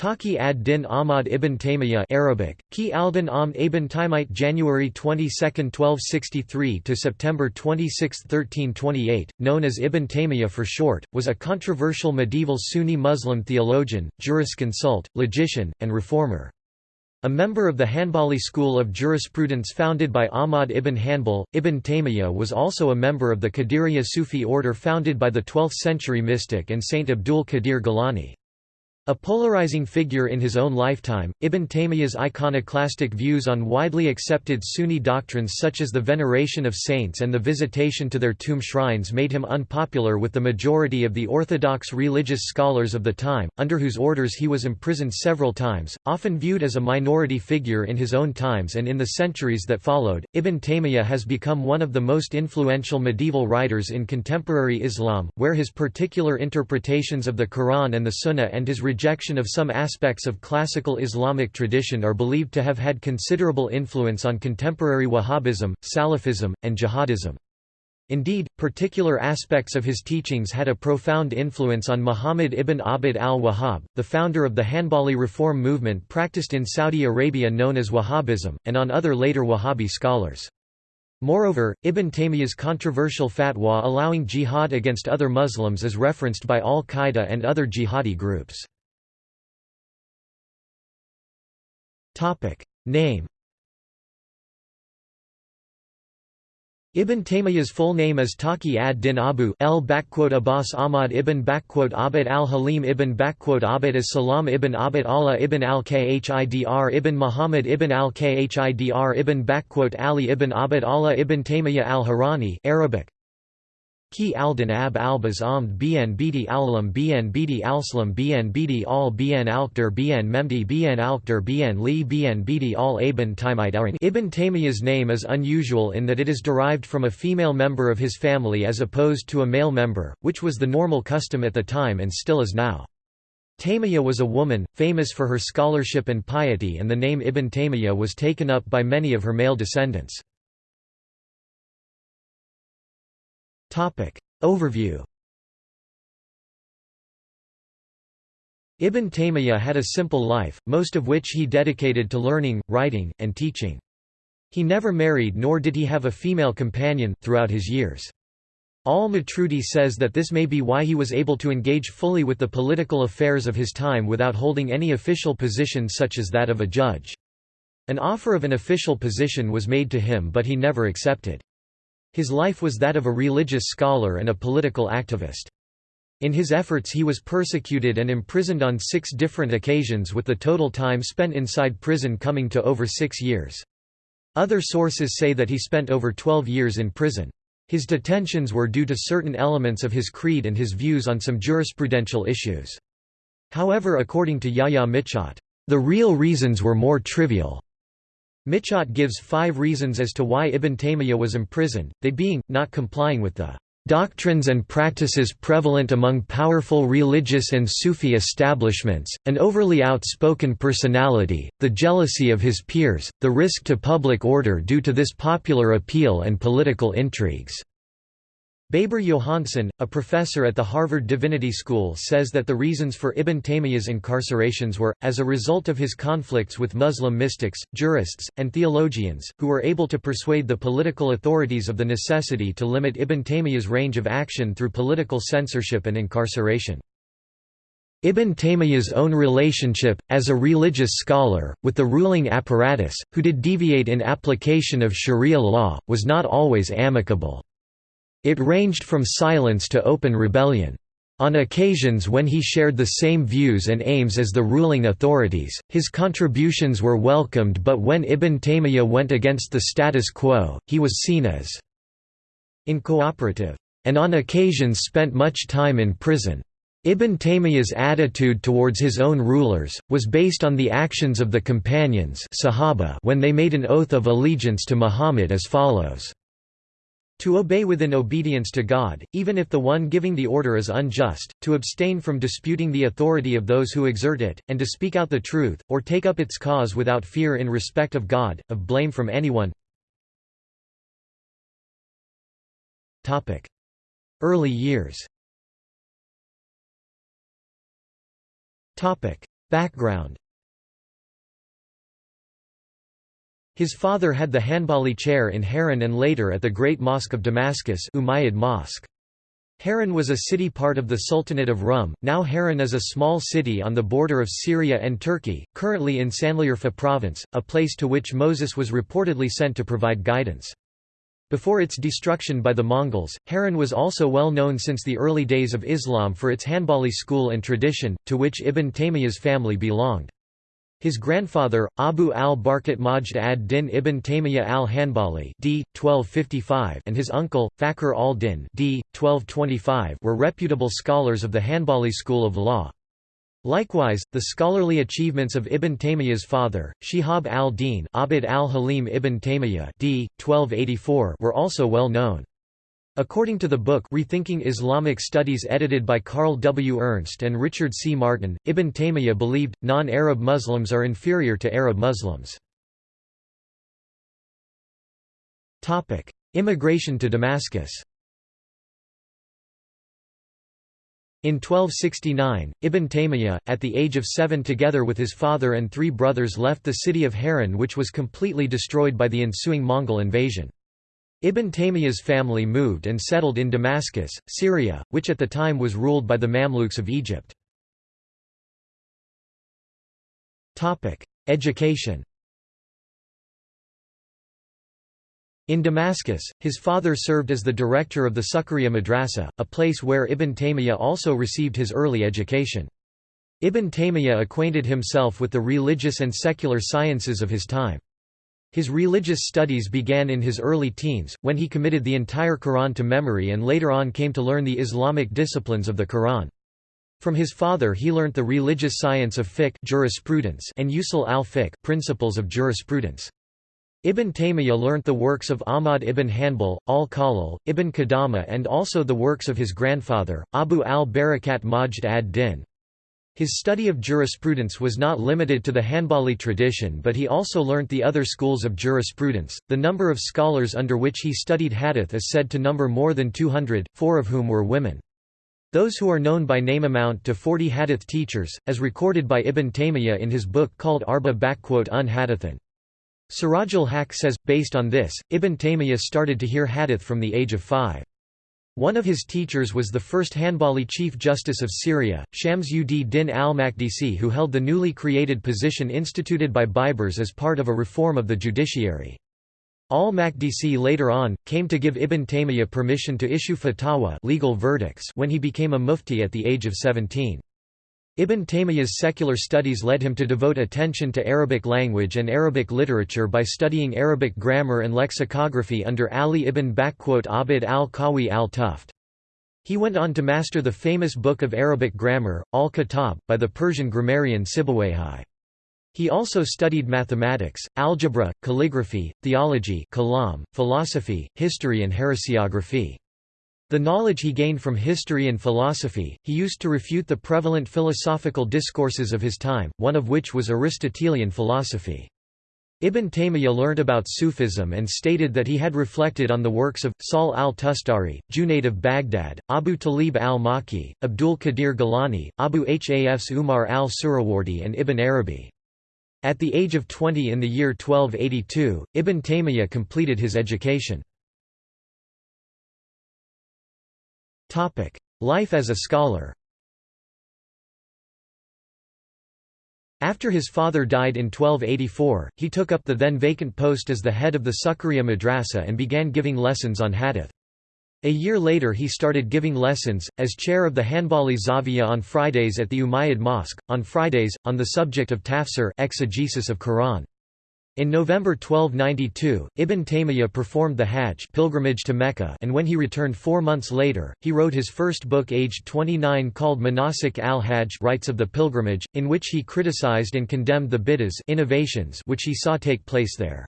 Taqi ad-Din Ahmad ibn Taymiyyah Arabic, Ki al-Din Amd ibn January 22, 1263 to September 26, 1328, known as Ibn Taymiyyah for short, was a controversial medieval Sunni Muslim theologian, jurisconsult, logician, and reformer. A member of the Hanbali school of jurisprudence founded by Ahmad ibn Hanbal, Ibn Taymiyyah was also a member of the Qadiriyya Sufi order founded by the 12th-century mystic and Saint Abdul Qadir Gilani. A polarizing figure in his own lifetime, Ibn Taymiyyah's iconoclastic views on widely accepted Sunni doctrines such as the veneration of saints and the visitation to their tomb shrines made him unpopular with the majority of the orthodox religious scholars of the time, under whose orders he was imprisoned several times, often viewed as a minority figure in his own times and in the centuries that followed. Ibn Taymiyyah has become one of the most influential medieval writers in contemporary Islam, where his particular interpretations of the Quran and the Sunnah and his rejection of some aspects of classical Islamic tradition are believed to have had considerable influence on contemporary Wahhabism, Salafism, and jihadism. Indeed, particular aspects of his teachings had a profound influence on Muhammad ibn Abd al-Wahhab, the founder of the Hanbali reform movement practiced in Saudi Arabia known as Wahhabism, and on other later Wahhabi scholars. Moreover, Ibn Taymiyyah's controversial fatwa allowing jihad against other Muslims is referenced by al-Qaeda and other jihadi groups. Name Ibn Taymiyyah's full name is Taqi ad-Din Abu L Abbas Ahmad ibn Abd al-Halim ibn Abd as-Salam ibn Abd Allah ibn al-Khidr ibn Muhammad ibn al-Khidr ibn Ali ibn Abd Allah ibn Taymiyyah al-Harani Arabic Ki aldin ab albas amd bn bidi alam bn bidi alslam bn bidi al bn alkder bn memdi bn alkder bn li bn bidi al ibn Taymite Ibn Taymiyyah's name is unusual in that it is derived from a female member of his family as opposed to a male member, which was the normal custom at the time and still is now. Taymiyyah was a woman, famous for her scholarship and piety and the name Ibn Taymiyyah was taken up by many of her male descendants. Topic. Overview Ibn Taymiyyah had a simple life, most of which he dedicated to learning, writing, and teaching. He never married nor did he have a female companion, throughout his years. Al-Matrudi says that this may be why he was able to engage fully with the political affairs of his time without holding any official position such as that of a judge. An offer of an official position was made to him but he never accepted. His life was that of a religious scholar and a political activist. In his efforts he was persecuted and imprisoned on six different occasions with the total time spent inside prison coming to over six years. Other sources say that he spent over 12 years in prison. His detentions were due to certain elements of his creed and his views on some jurisprudential issues. However according to Yahya Michot, the real reasons were more trivial. Michot gives five reasons as to why Ibn Taymiyyah was imprisoned, they being, not complying with the doctrines and practices prevalent among powerful religious and Sufi establishments, an overly outspoken personality, the jealousy of his peers, the risk to public order due to this popular appeal and political intrigues. Baber Johansen, a professor at the Harvard Divinity School says that the reasons for Ibn Taymiyyah's incarcerations were, as a result of his conflicts with Muslim mystics, jurists, and theologians, who were able to persuade the political authorities of the necessity to limit Ibn Taymiyyah's range of action through political censorship and incarceration. Ibn Taymiyyah's own relationship, as a religious scholar, with the ruling apparatus, who did deviate in application of sharia law, was not always amicable. It ranged from silence to open rebellion. On occasions when he shared the same views and aims as the ruling authorities, his contributions were welcomed but when Ibn Taymiyyah went against the status quo, he was seen as incooperative, and on occasions spent much time in prison. Ibn Taymiyyah's attitude towards his own rulers, was based on the actions of the companions Sahaba when they made an oath of allegiance to Muhammad as follows. To obey within obedience to God, even if the one giving the order is unjust, to abstain from disputing the authority of those who exert it, and to speak out the truth, or take up its cause without fear in respect of God, of blame from anyone. Early years. Background His father had the Hanbali chair in Haran and later at the Great Mosque of Damascus Umayyad Mosque. Haran was a city part of the Sultanate of Rum, now Haran is a small city on the border of Syria and Turkey, currently in Sanliurfa province, a place to which Moses was reportedly sent to provide guidance. Before its destruction by the Mongols, Haran was also well known since the early days of Islam for its Hanbali school and tradition, to which Ibn Taymiyyah's family belonged. His grandfather, Abu al-Barakat Majd ad-Din ibn Taymiyyah al-Hanbali d. 1255 and his uncle, Fakhr al-Din d. 1225 were reputable scholars of the Hanbali school of law. Likewise, the scholarly achievements of Ibn Taymiyyah's father, Shihab al-Din Abd al-Halim ibn Taymiyyah d. 1284 were also well known. According to the book Rethinking Islamic Studies edited by Carl W. Ernst and Richard C. Martin, Ibn Taymiyyah believed, non-Arab Muslims are inferior to Arab Muslims. Immigration to Damascus In 1269, Ibn Taymiyyah, at the age of seven together with his father and three brothers left the city of Haran which was completely destroyed by the ensuing Mongol invasion. Ibn Taymiyyah's family moved and settled in Damascus, Syria, which at the time was ruled by the Mamluks of Egypt. Education In Damascus, his father served as the director of the Sukhriya Madrasa, a place where Ibn Taymiyyah also received his early education. Ibn Taymiyyah acquainted himself with the religious and secular sciences of his time. His religious studies began in his early teens, when he committed the entire Quran to memory and later on came to learn the Islamic disciplines of the Quran. From his father he learnt the religious science of fiqh jurisprudence and usul al-fiqh principles of jurisprudence. Ibn Taymiyyah learnt the works of Ahmad ibn Hanbal, al-Khalil, ibn Qudama and also the works of his grandfather, Abu al-Barakat Majd ad-Din. His study of jurisprudence was not limited to the Hanbali tradition but he also learnt the other schools of jurisprudence. The number of scholars under which he studied hadith is said to number more than 200, four of whom were women. Those who are known by name amount to 40 hadith teachers, as recorded by Ibn Taymiyyah in his book called Arba un Hadithan. Siraj haq says, based on this, Ibn Taymiyyah started to hear hadith from the age of five. One of his teachers was the first Hanbali Chief Justice of Syria, Shams ud Din al-Makdisi who held the newly created position instituted by Baibars as part of a reform of the judiciary. Al-Makdisi later on, came to give Ibn Taymiyyah permission to issue fatwa legal verdicts when he became a mufti at the age of 17. Ibn Taymiyyah's secular studies led him to devote attention to Arabic language and Arabic literature by studying Arabic grammar and lexicography under Ali ibn Abd al-Qawi al-Tuft. He went on to master the famous book of Arabic grammar, Al-Kitab, by the Persian grammarian Sibawayhi. He also studied mathematics, algebra, calligraphy, theology kalam, philosophy, history and heresiography. The knowledge he gained from history and philosophy, he used to refute the prevalent philosophical discourses of his time, one of which was Aristotelian philosophy. Ibn Taymiyyah learnt about Sufism and stated that he had reflected on the works of, Sahl al-Tustari, Junayd of Baghdad, Abu Talib al-Maki, Abdul Qadir Gilani, Abu Hafs Umar al-Suhrawardi and Ibn Arabi. At the age of 20 in the year 1282, Ibn Taymiyyah completed his education. Life as a scholar After his father died in 1284, he took up the then vacant post as the head of the Sukhriya Madrasa and began giving lessons on hadith. A year later he started giving lessons, as chair of the Hanbali Zawiya on Fridays at the Umayyad Mosque, on Fridays, on the subject of tafsir exegesis of Quran. In November 1292, Ibn Taymiyyah performed the Hajj pilgrimage to Mecca and when he returned four months later, he wrote his first book aged 29 called Manasik al-Hajj Rites of the Pilgrimage, in which he criticized and condemned the bid'ahs innovations which he saw take place there.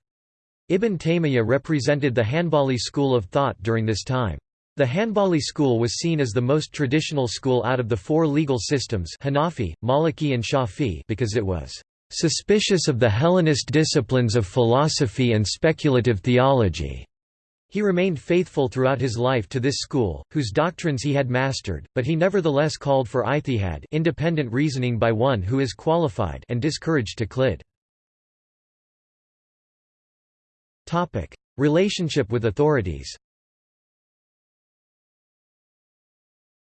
Ibn Taymiyyah represented the Hanbali school of thought during this time. The Hanbali school was seen as the most traditional school out of the four legal systems Hanafi, Maliki and Shafi because it was suspicious of the Hellenist disciplines of philosophy and speculative theology. He remained faithful throughout his life to this school, whose doctrines he had mastered, but he nevertheless called for ijtihad independent reasoning by one who is qualified and discouraged taqlid. Relationship with authorities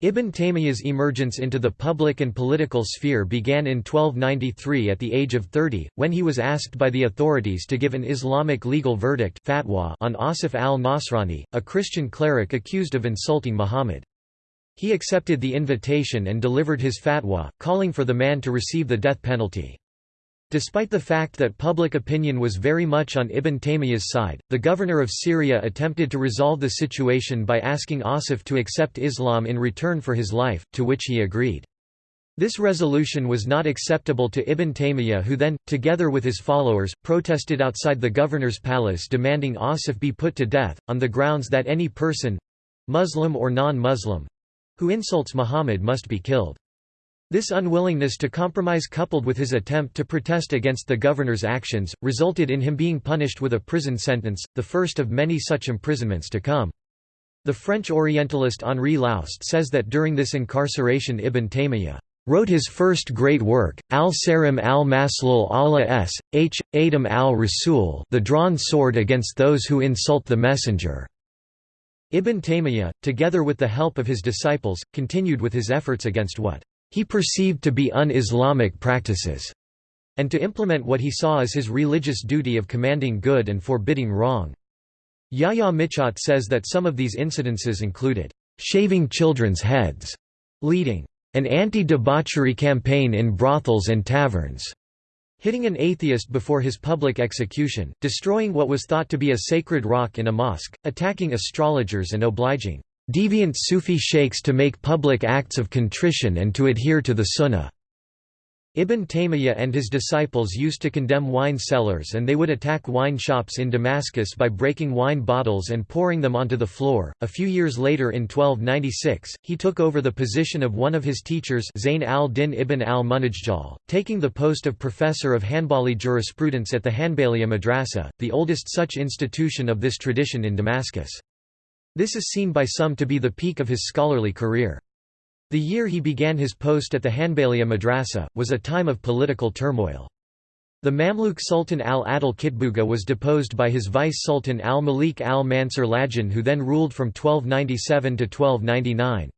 Ibn Taymiyyah's emergence into the public and political sphere began in 1293 at the age of 30, when he was asked by the authorities to give an Islamic legal verdict fatwa on Asif al-Nasrani, a Christian cleric accused of insulting Muhammad. He accepted the invitation and delivered his fatwa, calling for the man to receive the death penalty. Despite the fact that public opinion was very much on Ibn Taymiyyah's side, the governor of Syria attempted to resolve the situation by asking Asif to accept Islam in return for his life, to which he agreed. This resolution was not acceptable to Ibn Taymiyyah who then, together with his followers, protested outside the governor's palace demanding Asif be put to death, on the grounds that any person—Muslim or non-Muslim—who insults Muhammad must be killed. This unwillingness to compromise coupled with his attempt to protest against the governor's actions, resulted in him being punished with a prison sentence, the first of many such imprisonments to come. The French Orientalist Henri Laoust says that during this incarceration Ibn Taymiyyah wrote his first great work, Al-Sarim al-Maslul ala s. h. Adam al-Rasul the drawn sword against those who insult the messenger. Ibn Taymiyyah, together with the help of his disciples, continued with his efforts against what he perceived to be un-Islamic practices, and to implement what he saw as his religious duty of commanding good and forbidding wrong. Yahya Michot says that some of these incidences included, "...shaving children's heads", leading, "...an anti-debauchery campaign in brothels and taverns", hitting an atheist before his public execution, destroying what was thought to be a sacred rock in a mosque, attacking astrologers and obliging deviant Sufi sheikhs to make public acts of contrition and to adhere to the sunnah. Ibn Taymiyyah and his disciples used to condemn wine cellars and they would attack wine shops in Damascus by breaking wine bottles and pouring them onto the floor. A few years later in 1296, he took over the position of one of his teachers Zayn al-Din ibn al-Munajjal, taking the post of professor of Hanbali jurisprudence at the Hanbaliya Madrasa, the oldest such institution of this tradition in Damascus. This is seen by some to be the peak of his scholarly career. The year he began his post at the Hanbaliya Madrasa, was a time of political turmoil. The Mamluk Sultan al-Adil Kitbuga was deposed by his vice-sultan al-Malik al-Mansur Lajin who then ruled from 1297 to 1299.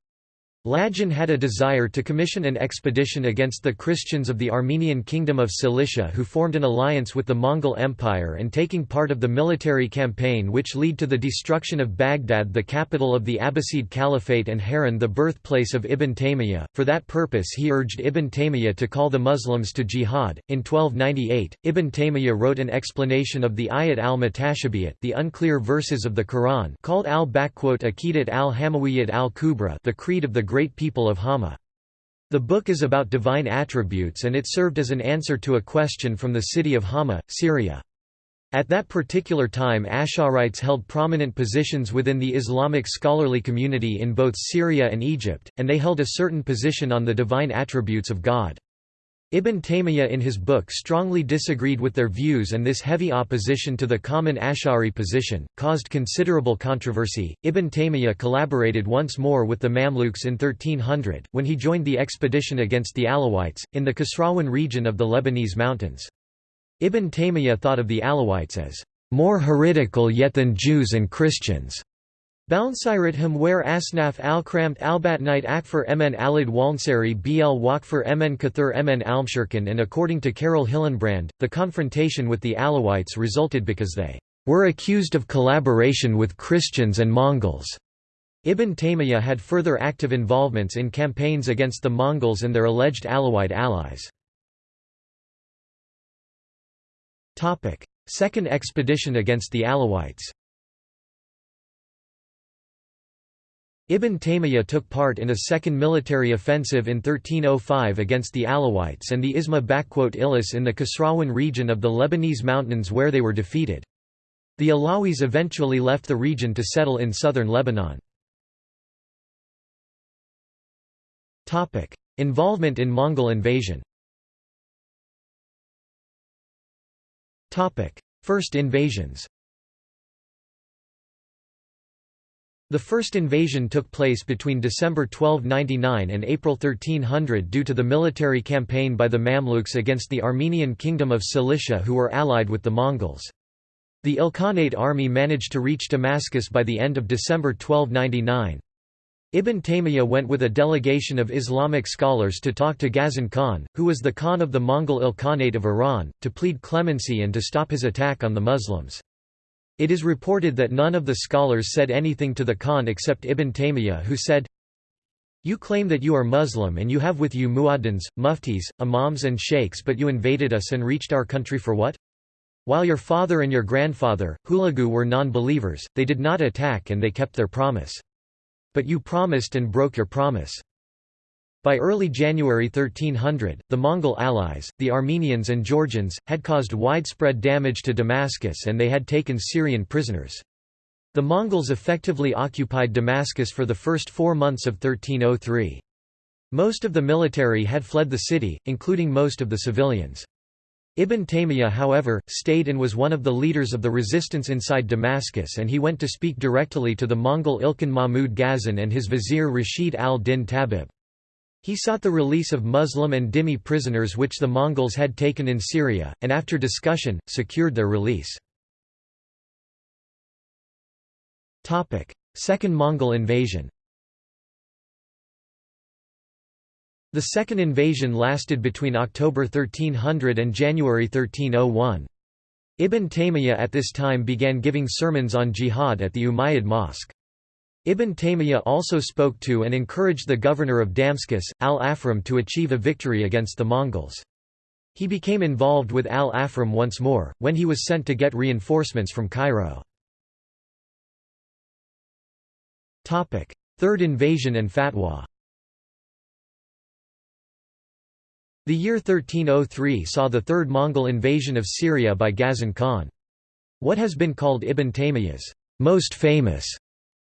Lajin had a desire to commission an expedition against the Christians of the Armenian Kingdom of Cilicia who formed an alliance with the Mongol Empire and taking part of the military campaign which led to the destruction of Baghdad the capital of the Abbasid Caliphate and Haran the birthplace of Ibn Taymiyyah. For that purpose he urged Ibn Taymiyyah to call the Muslims to jihad. In 1298, Ibn Taymiyyah wrote an explanation of the Ayat al-Mutashabiyat the unclear verses of the Quran called al-Aqidat al-Hamawiyyat al-Kubra the creed of the great people of Hama. The book is about divine attributes and it served as an answer to a question from the city of Hama, Syria. At that particular time Ash'arites held prominent positions within the Islamic scholarly community in both Syria and Egypt, and they held a certain position on the divine attributes of God. Ibn Taymiyyah in his book strongly disagreed with their views and this heavy opposition to the common Ash'ari position, caused considerable controversy. Ibn Taymiyyah collaborated once more with the Mamluks in 1300, when he joined the expedition against the Alawites, in the Kasrawan region of the Lebanese mountains. Ibn Taymiyyah thought of the Alawites as more heretical yet than Jews and Christians. Bounsirat where Asnaf al-Kramt al-Batnite Akfar Mn Alid Walnsari Bl Wakfar Mn Kathur Mn Almshirkan and according to Carole Hillenbrand, the confrontation with the Alawites resulted because they were accused of collaboration with Christians and Mongols. Ibn Taymiyyah had further active involvements in campaigns against the Mongols and their alleged Alawite allies. Second expedition against the Alawites Ibn Taymiyyah took part in a second military offensive in 1305 against the Alawites and the Isma Ilis in the Kasrawan region of the Lebanese mountains where they were defeated. The Alawis eventually left the region to settle in southern Lebanon. Involvement in Mongol invasion First invasions The first invasion took place between December 1299 and April 1300 due to the military campaign by the Mamluks against the Armenian kingdom of Cilicia who were allied with the Mongols. The Ilkhanate army managed to reach Damascus by the end of December 1299. Ibn Taymiyyah went with a delegation of Islamic scholars to talk to Ghazan Khan, who was the Khan of the Mongol Ilkhanate of Iran, to plead clemency and to stop his attack on the Muslims. It is reported that none of the scholars said anything to the Khan except Ibn Taymiyyah who said, You claim that you are Muslim and you have with you muaddins, muftis, imams and sheikhs but you invaded us and reached our country for what? While your father and your grandfather, Hulagu were non-believers, they did not attack and they kept their promise. But you promised and broke your promise. By early January 1300, the Mongol allies, the Armenians and Georgians, had caused widespread damage to Damascus and they had taken Syrian prisoners. The Mongols effectively occupied Damascus for the first four months of 1303. Most of the military had fled the city, including most of the civilians. Ibn Taymiyyah however, stayed and was one of the leaders of the resistance inside Damascus and he went to speak directly to the Mongol Ilkhan Mahmud Ghazan and his vizier Rashid al-Din Tabib. He sought the release of Muslim and Dhimmi prisoners which the Mongols had taken in Syria, and after discussion, secured their release. Second Mongol invasion The second invasion lasted between October 1300 and January 1301. Ibn Taymiyyah at this time began giving sermons on jihad at the Umayyad Mosque. Ibn Taymiyyah also spoke to and encouraged the governor of Damascus, al-Afram to achieve a victory against the Mongols. He became involved with al-Afram once more, when he was sent to get reinforcements from Cairo. Third invasion and fatwa The year 1303 saw the third Mongol invasion of Syria by Ghazan Khan. What has been called Ibn Taymiyyah's most famous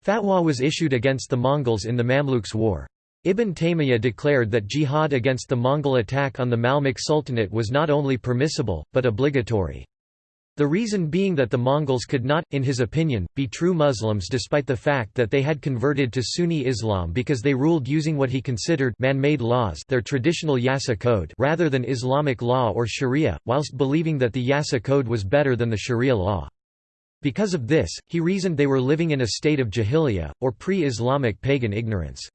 Fatwa was issued against the Mongols in the Mamluks' war. Ibn Taymiyyah declared that jihad against the Mongol attack on the Mamluk Sultanate was not only permissible, but obligatory. The reason being that the Mongols could not, in his opinion, be true Muslims despite the fact that they had converted to Sunni Islam because they ruled using what he considered man-made laws their traditional Yasa code rather than Islamic law or Sharia, whilst believing that the Yasa code was better than the Sharia law. Because of this, he reasoned they were living in a state of jahiliyyah, or pre-Islamic pagan ignorance.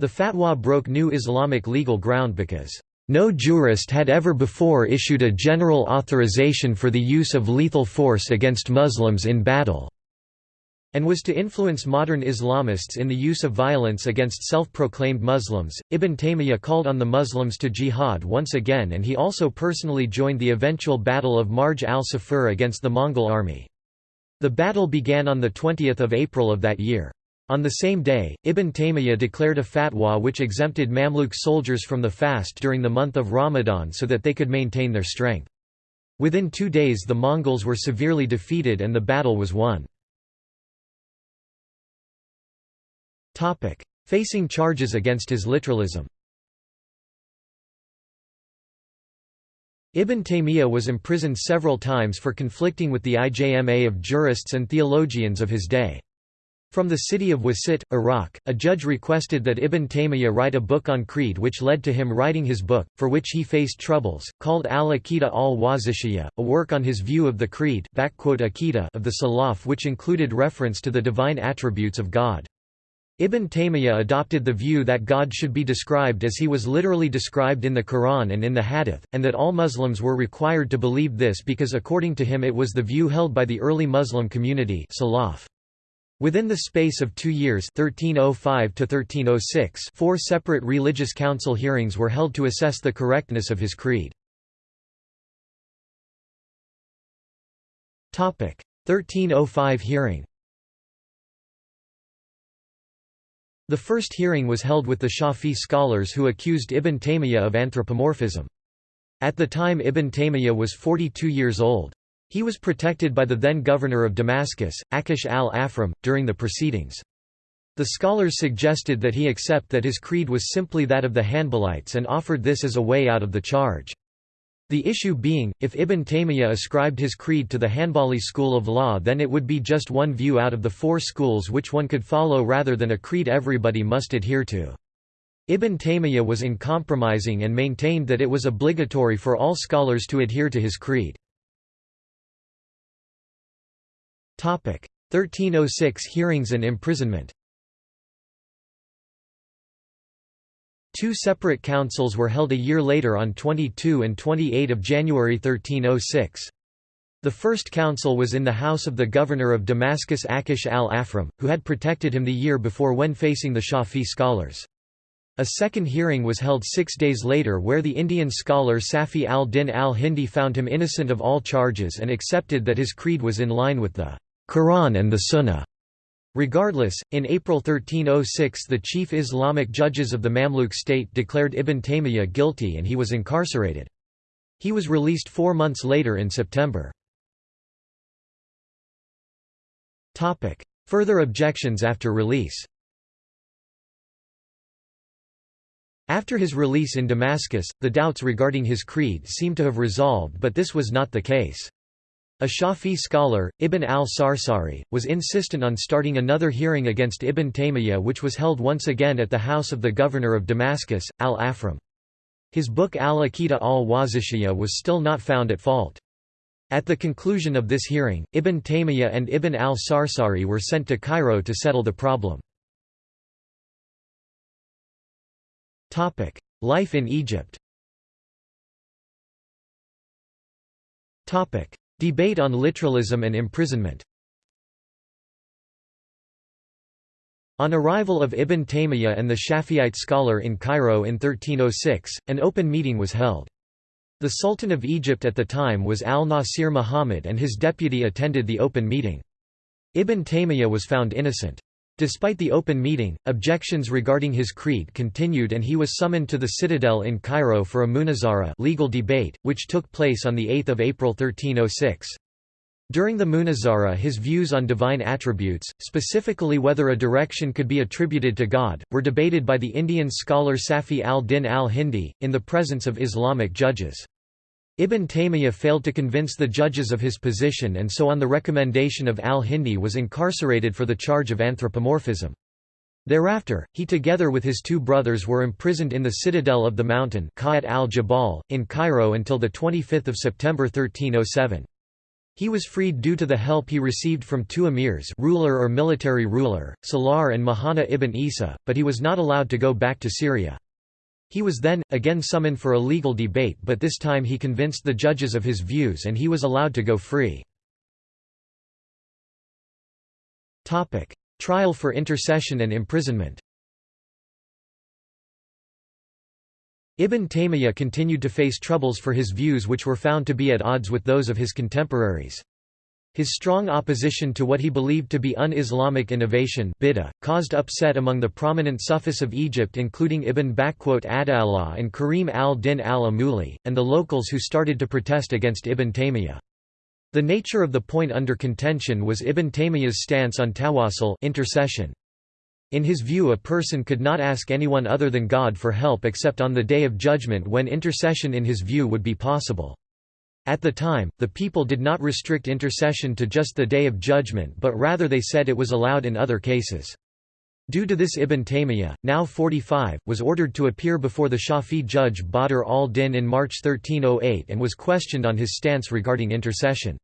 The fatwa broke new Islamic legal ground because, "...no jurist had ever before issued a general authorization for the use of lethal force against Muslims in battle." and was to influence modern Islamists in the use of violence against self-proclaimed Muslims. Ibn Taymiyyah called on the Muslims to jihad once again and he also personally joined the eventual Battle of Marj al-Saffar against the Mongol army. The battle began on 20 April of that year. On the same day, Ibn Taymiyyah declared a fatwa which exempted Mamluk soldiers from the fast during the month of Ramadan so that they could maintain their strength. Within two days the Mongols were severely defeated and the battle was won. Facing charges against his literalism Ibn Taymiyyah was imprisoned several times for conflicting with the IJMA of jurists and theologians of his day. From the city of Wasit, Iraq, a judge requested that Ibn Taymiyyah write a book on creed which led to him writing his book, for which he faced troubles, called Al-Aqida al-Wasitiyya, a work on his view of the creed of the Salaf which included reference to the divine attributes of God. Ibn Taymiyyah adopted the view that God should be described as he was literally described in the Quran and in the Hadith, and that all Muslims were required to believe this because according to him it was the view held by the early Muslim community Salaf. Within the space of two years 1305 -1306, four separate religious council hearings were held to assess the correctness of his creed. 1305 hearing The first hearing was held with the Shafi scholars who accused Ibn Taymiyyah of anthropomorphism. At the time Ibn Taymiyyah was 42 years old. He was protected by the then governor of Damascus, Akish al-Afram, during the proceedings. The scholars suggested that he accept that his creed was simply that of the Hanbalites and offered this as a way out of the charge. The issue being, if Ibn Taymiyyah ascribed his creed to the Hanbali school of law then it would be just one view out of the four schools which one could follow rather than a creed everybody must adhere to. Ibn Taymiyyah was uncompromising and maintained that it was obligatory for all scholars to adhere to his creed. 1306 Hearings and imprisonment Two separate councils were held a year later on 22 and 28 of January 1306. The first council was in the house of the governor of Damascus Akish al-Afram, who had protected him the year before when facing the Shafi scholars. A second hearing was held six days later where the Indian scholar Safi al-Din al-Hindi found him innocent of all charges and accepted that his creed was in line with the Quran and the Sunnah. Regardless, in April 1306 the chief Islamic judges of the Mamluk state declared Ibn Taymiyyah guilty and he was incarcerated. He was released four months later in September. Further objections after release After his release in Damascus, the doubts regarding his creed seem to have resolved but this was not the case. A Shafi scholar, Ibn al-Sarsari, was insistent on starting another hearing against Ibn Taymiyyah which was held once again at the house of the governor of Damascus, al-Afram. His book al-Aqida al-Wasitiyyah was still not found at fault. At the conclusion of this hearing, Ibn Taymiyyah and Ibn al-Sarsari were sent to Cairo to settle the problem. Life in Egypt Debate on literalism and imprisonment On arrival of Ibn Taymiyyah and the Shafi'ite scholar in Cairo in 1306, an open meeting was held. The Sultan of Egypt at the time was al-Nasir Muhammad and his deputy attended the open meeting. Ibn Taymiyyah was found innocent. Despite the open meeting, objections regarding his creed continued and he was summoned to the citadel in Cairo for a munazara legal debate, which took place on 8 April 1306. During the munazara his views on divine attributes, specifically whether a direction could be attributed to God, were debated by the Indian scholar Safi al-Din al-Hindi, in the presence of Islamic judges. Ibn Taymiyyah failed to convince the judges of his position and so on the recommendation of al-Hindi was incarcerated for the charge of anthropomorphism. Thereafter, he together with his two brothers were imprisoned in the citadel of the mountain al-Jabal, in Cairo until 25 September 1307. He was freed due to the help he received from two emirs ruler or military ruler, Salar and Mahana ibn Isa, but he was not allowed to go back to Syria. He was then, again summoned for a legal debate but this time he convinced the judges of his views and he was allowed to go free. Trial for intercession and imprisonment Ibn Taymiyyah continued to face troubles for his views which were found to be at odds with those of his contemporaries. His strong opposition to what he believed to be un-Islamic innovation bid'ah, caused upset among the prominent Sufis of Egypt including Ibn Adallah and Karim al-Din al-Amuli, and the locals who started to protest against Ibn Taymiyyah. The nature of the point under contention was Ibn Taymiyyah's stance on tawassul intercession. In his view a person could not ask anyone other than God for help except on the Day of Judgment when intercession in his view would be possible. At the time, the people did not restrict intercession to just the Day of Judgment but rather they said it was allowed in other cases. Due to this Ibn Taymiyyah, now 45, was ordered to appear before the Shafi judge Badr al-Din in March 1308 and was questioned on his stance regarding intercession.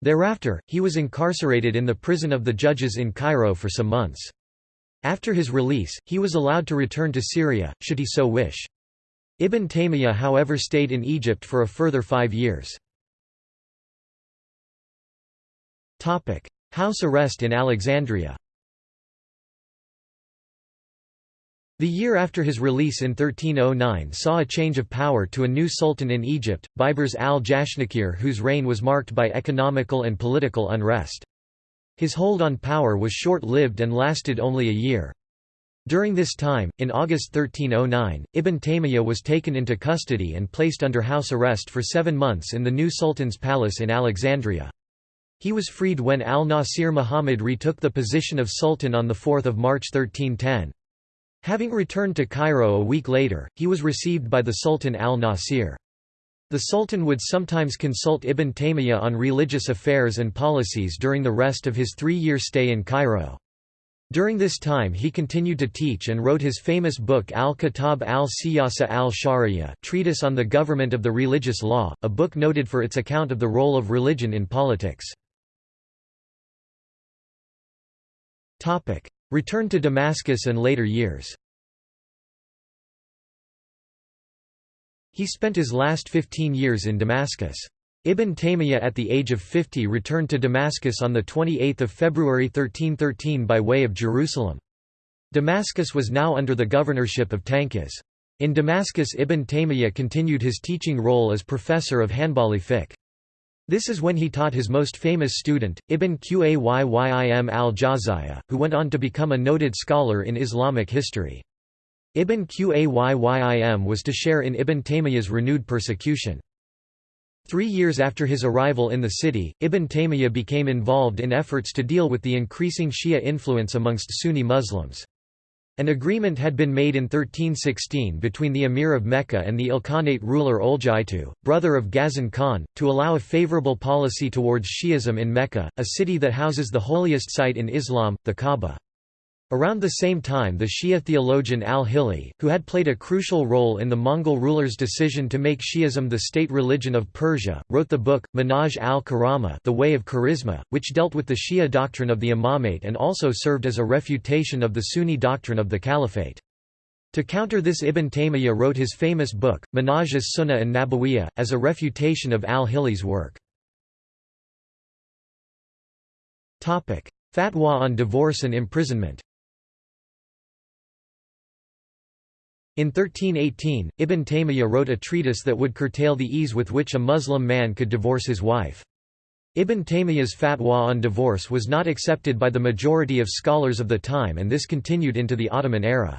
Thereafter, he was incarcerated in the prison of the judges in Cairo for some months. After his release, he was allowed to return to Syria, should he so wish. Ibn Taymiyyah however stayed in Egypt for a further five years. House arrest in Alexandria The year after his release in 1309 saw a change of power to a new sultan in Egypt, Baibars al-Jashnakir whose reign was marked by economical and political unrest. His hold on power was short-lived and lasted only a year. During this time, in August 1309, Ibn Taymiyyah was taken into custody and placed under house arrest for seven months in the new Sultan's palace in Alexandria. He was freed when al-Nasir Muhammad retook the position of Sultan on 4 March 1310. Having returned to Cairo a week later, he was received by the Sultan al-Nasir. The Sultan would sometimes consult Ibn Taymiyyah on religious affairs and policies during the rest of his three-year stay in Cairo. During this time he continued to teach and wrote his famous book Al-Kitab al-Siyasa al-Shari'ah Treatise on the Government of the Religious Law, a book noted for its account of the role of religion in politics. Return to Damascus and later years He spent his last 15 years in Damascus. Ibn Taymiyyah at the age of 50 returned to Damascus on 28 February 1313 by way of Jerusalem. Damascus was now under the governorship of Tankiz. In Damascus Ibn Taymiyyah continued his teaching role as professor of Hanbali fiqh. This is when he taught his most famous student, Ibn Qayyim al-Jawziyya, who went on to become a noted scholar in Islamic history. Ibn Qayyim was to share in Ibn Taymiyyah's renewed persecution. Three years after his arrival in the city, Ibn Taymiyyah became involved in efforts to deal with the increasing Shia influence amongst Sunni Muslims. An agreement had been made in 1316 between the Emir of Mecca and the Ilkhanate ruler Uljaitu, brother of Ghazan Khan, to allow a favorable policy towards Shi'ism in Mecca, a city that houses the holiest site in Islam, the Kaaba. Around the same time the Shia theologian al-Hilli, who had played a crucial role in the Mongol rulers' decision to make Shi'ism the state religion of Persia, wrote the book, Minhaj al-Karama The Way of Charisma, which dealt with the Shia doctrine of the imamate and also served as a refutation of the Sunni doctrine of the caliphate. To counter this Ibn Taymiyyah wrote his famous book, Minhaj as-Sunnah and Nabawiyah, as a refutation of al-Hilli's work. Fatwa on divorce and imprisonment In 1318, Ibn Taymiyyah wrote a treatise that would curtail the ease with which a Muslim man could divorce his wife. Ibn Taymiyyah's fatwa on divorce was not accepted by the majority of scholars of the time and this continued into the Ottoman era.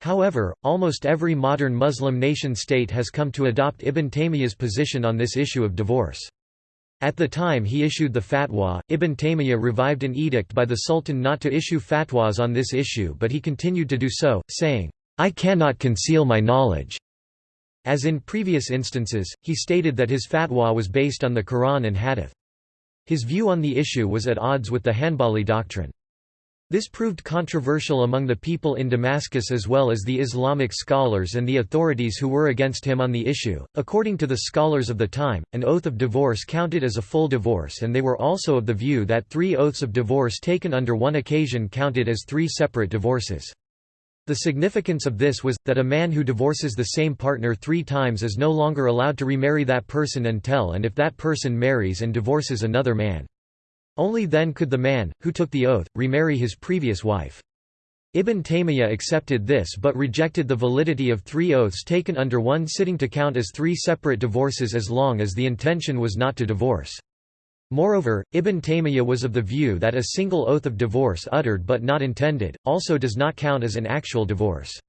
However, almost every modern Muslim nation-state has come to adopt Ibn Taymiyyah's position on this issue of divorce. At the time he issued the fatwa, Ibn Taymiyyah revived an edict by the Sultan not to issue fatwas on this issue but he continued to do so, saying, I cannot conceal my knowledge. As in previous instances, he stated that his fatwa was based on the Quran and Hadith. His view on the issue was at odds with the Hanbali doctrine. This proved controversial among the people in Damascus as well as the Islamic scholars and the authorities who were against him on the issue. According to the scholars of the time, an oath of divorce counted as a full divorce, and they were also of the view that three oaths of divorce taken under one occasion counted as three separate divorces. The significance of this was, that a man who divorces the same partner three times is no longer allowed to remarry that person until and if that person marries and divorces another man. Only then could the man, who took the oath, remarry his previous wife. Ibn Taymiyyah accepted this but rejected the validity of three oaths taken under one sitting to count as three separate divorces as long as the intention was not to divorce. Moreover, Ibn Taymiyyah was of the view that a single oath of divorce uttered but not intended, also does not count as an actual divorce.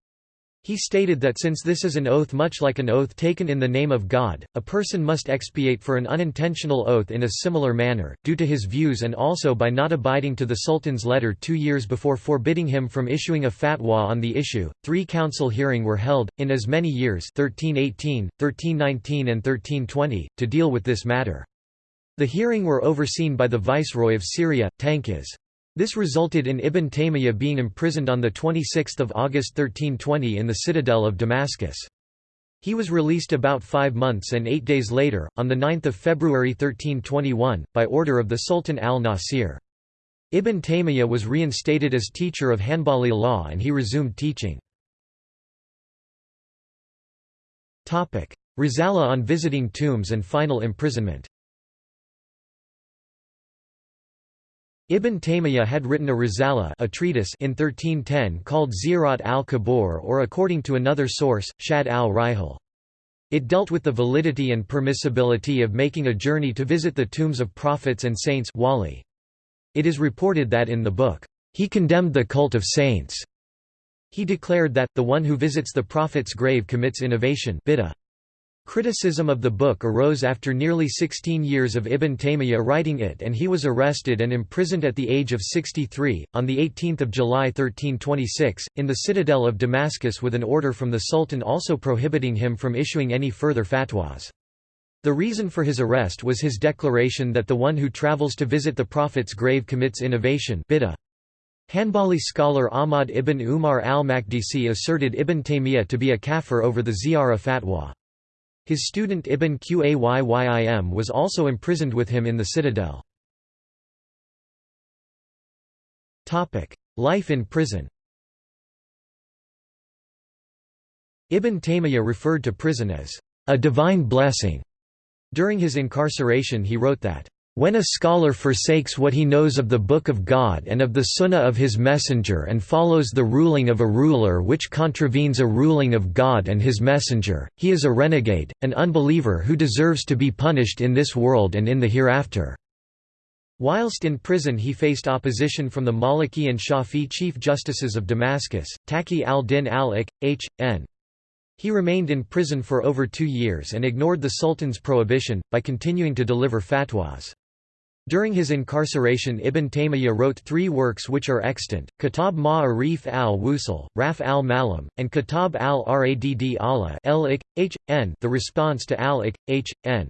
He stated that since this is an oath much like an oath taken in the name of God, a person must expiate for an unintentional oath in a similar manner, due to his views and also by not abiding to the Sultan's letter two years before forbidding him from issuing a fatwa on the issue. Three council hearing were held, in as many years 1318, 1319 and 1320, to deal with this matter. The hearing were overseen by the viceroy of Syria, Tankiz. This resulted in Ibn Taymiyyah being imprisoned on 26 August 1320 in the citadel of Damascus. He was released about five months and eight days later, on 9 February 1321, by order of the Sultan al-Nasir. Ibn Taymiyyah was reinstated as teacher of Hanbali law and he resumed teaching. Risala on visiting tombs and final imprisonment Ibn Taymiyyah had written a risala a treatise in 1310 called Ziyarat al-Qubur or according to another source, Shad al-Rihal. It dealt with the validity and permissibility of making a journey to visit the tombs of prophets and saints wali. It is reported that in the book, he condemned the cult of saints. He declared that, the one who visits the prophet's grave commits innovation bid'ah. Criticism of the book arose after nearly 16 years of Ibn Taymiyyah writing it and he was arrested and imprisoned at the age of 63, on 18 July 1326, in the citadel of Damascus with an order from the Sultan also prohibiting him from issuing any further fatwas. The reason for his arrest was his declaration that the one who travels to visit the Prophet's grave commits innovation bid'ah. Hanbali scholar Ahmad ibn Umar al-Makdisi asserted Ibn Taymiyyah to be a kafir over the ziyarah fatwa. His student Ibn Qayyim was also imprisoned with him in the citadel. Life in prison Ibn Taymiyyah referred to prison as a divine blessing during his incarceration he wrote that, "...when a scholar forsakes what he knows of the Book of God and of the Sunnah of his Messenger and follows the ruling of a ruler which contravenes a ruling of God and his Messenger, he is a renegade, an unbeliever who deserves to be punished in this world and in the hereafter." Whilst in prison he faced opposition from the Maliki and Shafi chief justices of Damascus, Taqi al-Din al-Ik, H.N. He remained in prison for over two years and ignored the Sultan's prohibition, by continuing to deliver fatwas. During his incarceration Ibn Taymiyyah wrote three works which are extant, Kitab Ma'arif al-Wusul, Raf al-Malam, and Kitab al-Radd Allah the response to al-Ik, H.N.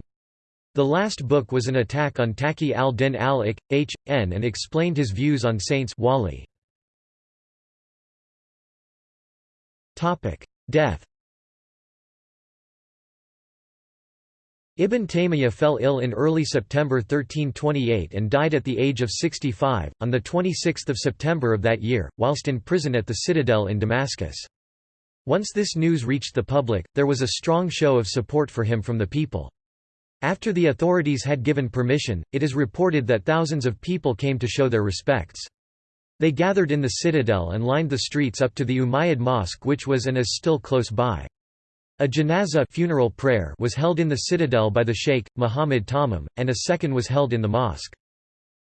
The last book was an attack on Taqi al-Din al-Ik, H.N. and explained his views on saints wali. Death Ibn Taymiyyah fell ill in early September 1328 and died at the age of 65, on 26 September of that year, whilst in prison at the citadel in Damascus. Once this news reached the public, there was a strong show of support for him from the people. After the authorities had given permission, it is reported that thousands of people came to show their respects. They gathered in the citadel and lined the streets up to the Umayyad Mosque which was and is still close by. A janazah funeral prayer was held in the citadel by the sheikh, Muhammad Tamim, and a second was held in the mosque.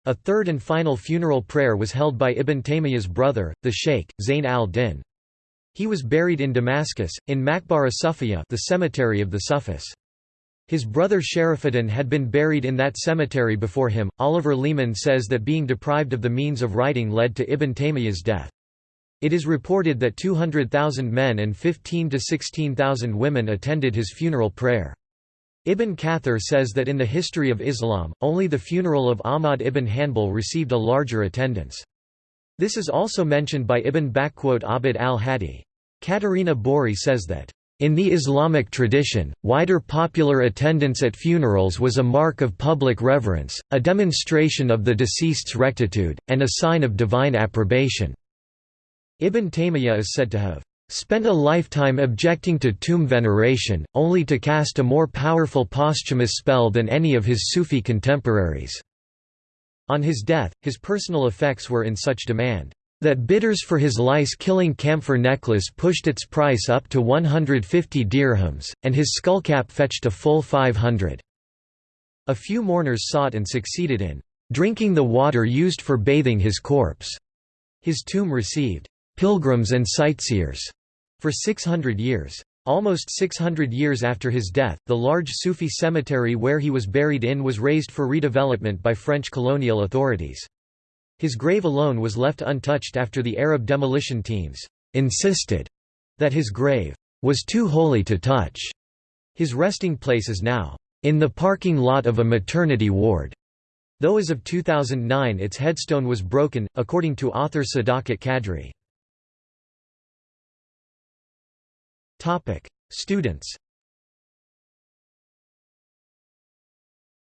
A third and final funeral prayer was held by Ibn Taymiyyah's brother, the sheikh, Zayn al-Din. He was buried in Damascus, in Maqbara Sufiya the cemetery of the Sufis. His brother Sharifuddin had been buried in that cemetery before him. Oliver Leaman says that being deprived of the means of writing led to Ibn Taymiyyah's death. It is reported that 200,000 men and 15 to 16,000 women attended his funeral prayer. Ibn Kathir says that in the history of Islam, only the funeral of Ahmad ibn Hanbal received a larger attendance. This is also mentioned by Ibn Abd al-Hadi. Caterina Bori says that, "...in the Islamic tradition, wider popular attendance at funerals was a mark of public reverence, a demonstration of the deceased's rectitude, and a sign of divine approbation." Ibn Taymiyyah is said to have spent a lifetime objecting to tomb veneration, only to cast a more powerful posthumous spell than any of his Sufi contemporaries. On his death, his personal effects were in such demand, that bidders for his lice-killing camphor necklace pushed its price up to 150 dirhams, and his skullcap fetched a full 500. A few mourners sought and succeeded in drinking the water used for bathing his corpse. His tomb received pilgrims and sightseers for 600 years. Almost 600 years after his death, the large Sufi cemetery where he was buried in was raised for redevelopment by French colonial authorities. His grave alone was left untouched after the Arab demolition teams insisted that his grave was too holy to touch. His resting place is now in the parking lot of a maternity ward, though as of 2009 its headstone was broken, according to author Sadakat Kadri. Topic: Students.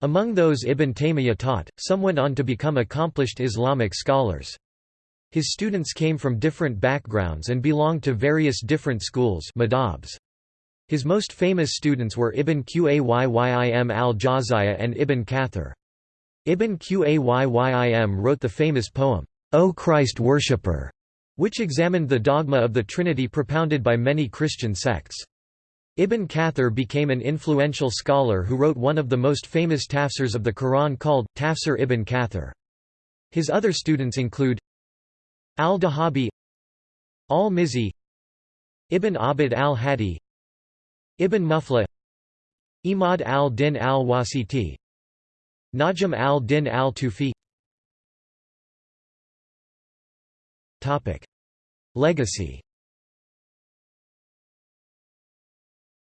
Among those Ibn Taymiyyah taught, some went on to become accomplished Islamic scholars. His students came from different backgrounds and belonged to various different schools madhabs. His most famous students were Ibn Qayyim al-Jawziyya and Ibn Kathir. Ibn Qayyim wrote the famous poem, O Christ worshipper, which examined the dogma of the Trinity propounded by many Christian sects. Ibn Kathir became an influential scholar who wrote one of the most famous tafsirs of the Quran called, Tafsir ibn Kathir. His other students include Al-Dhahabi Al-Mizzi Ibn Abd al-Hadi Ibn Muflih Imad al-Din al-Wasiti Najm al-Din al-Tufi Legacy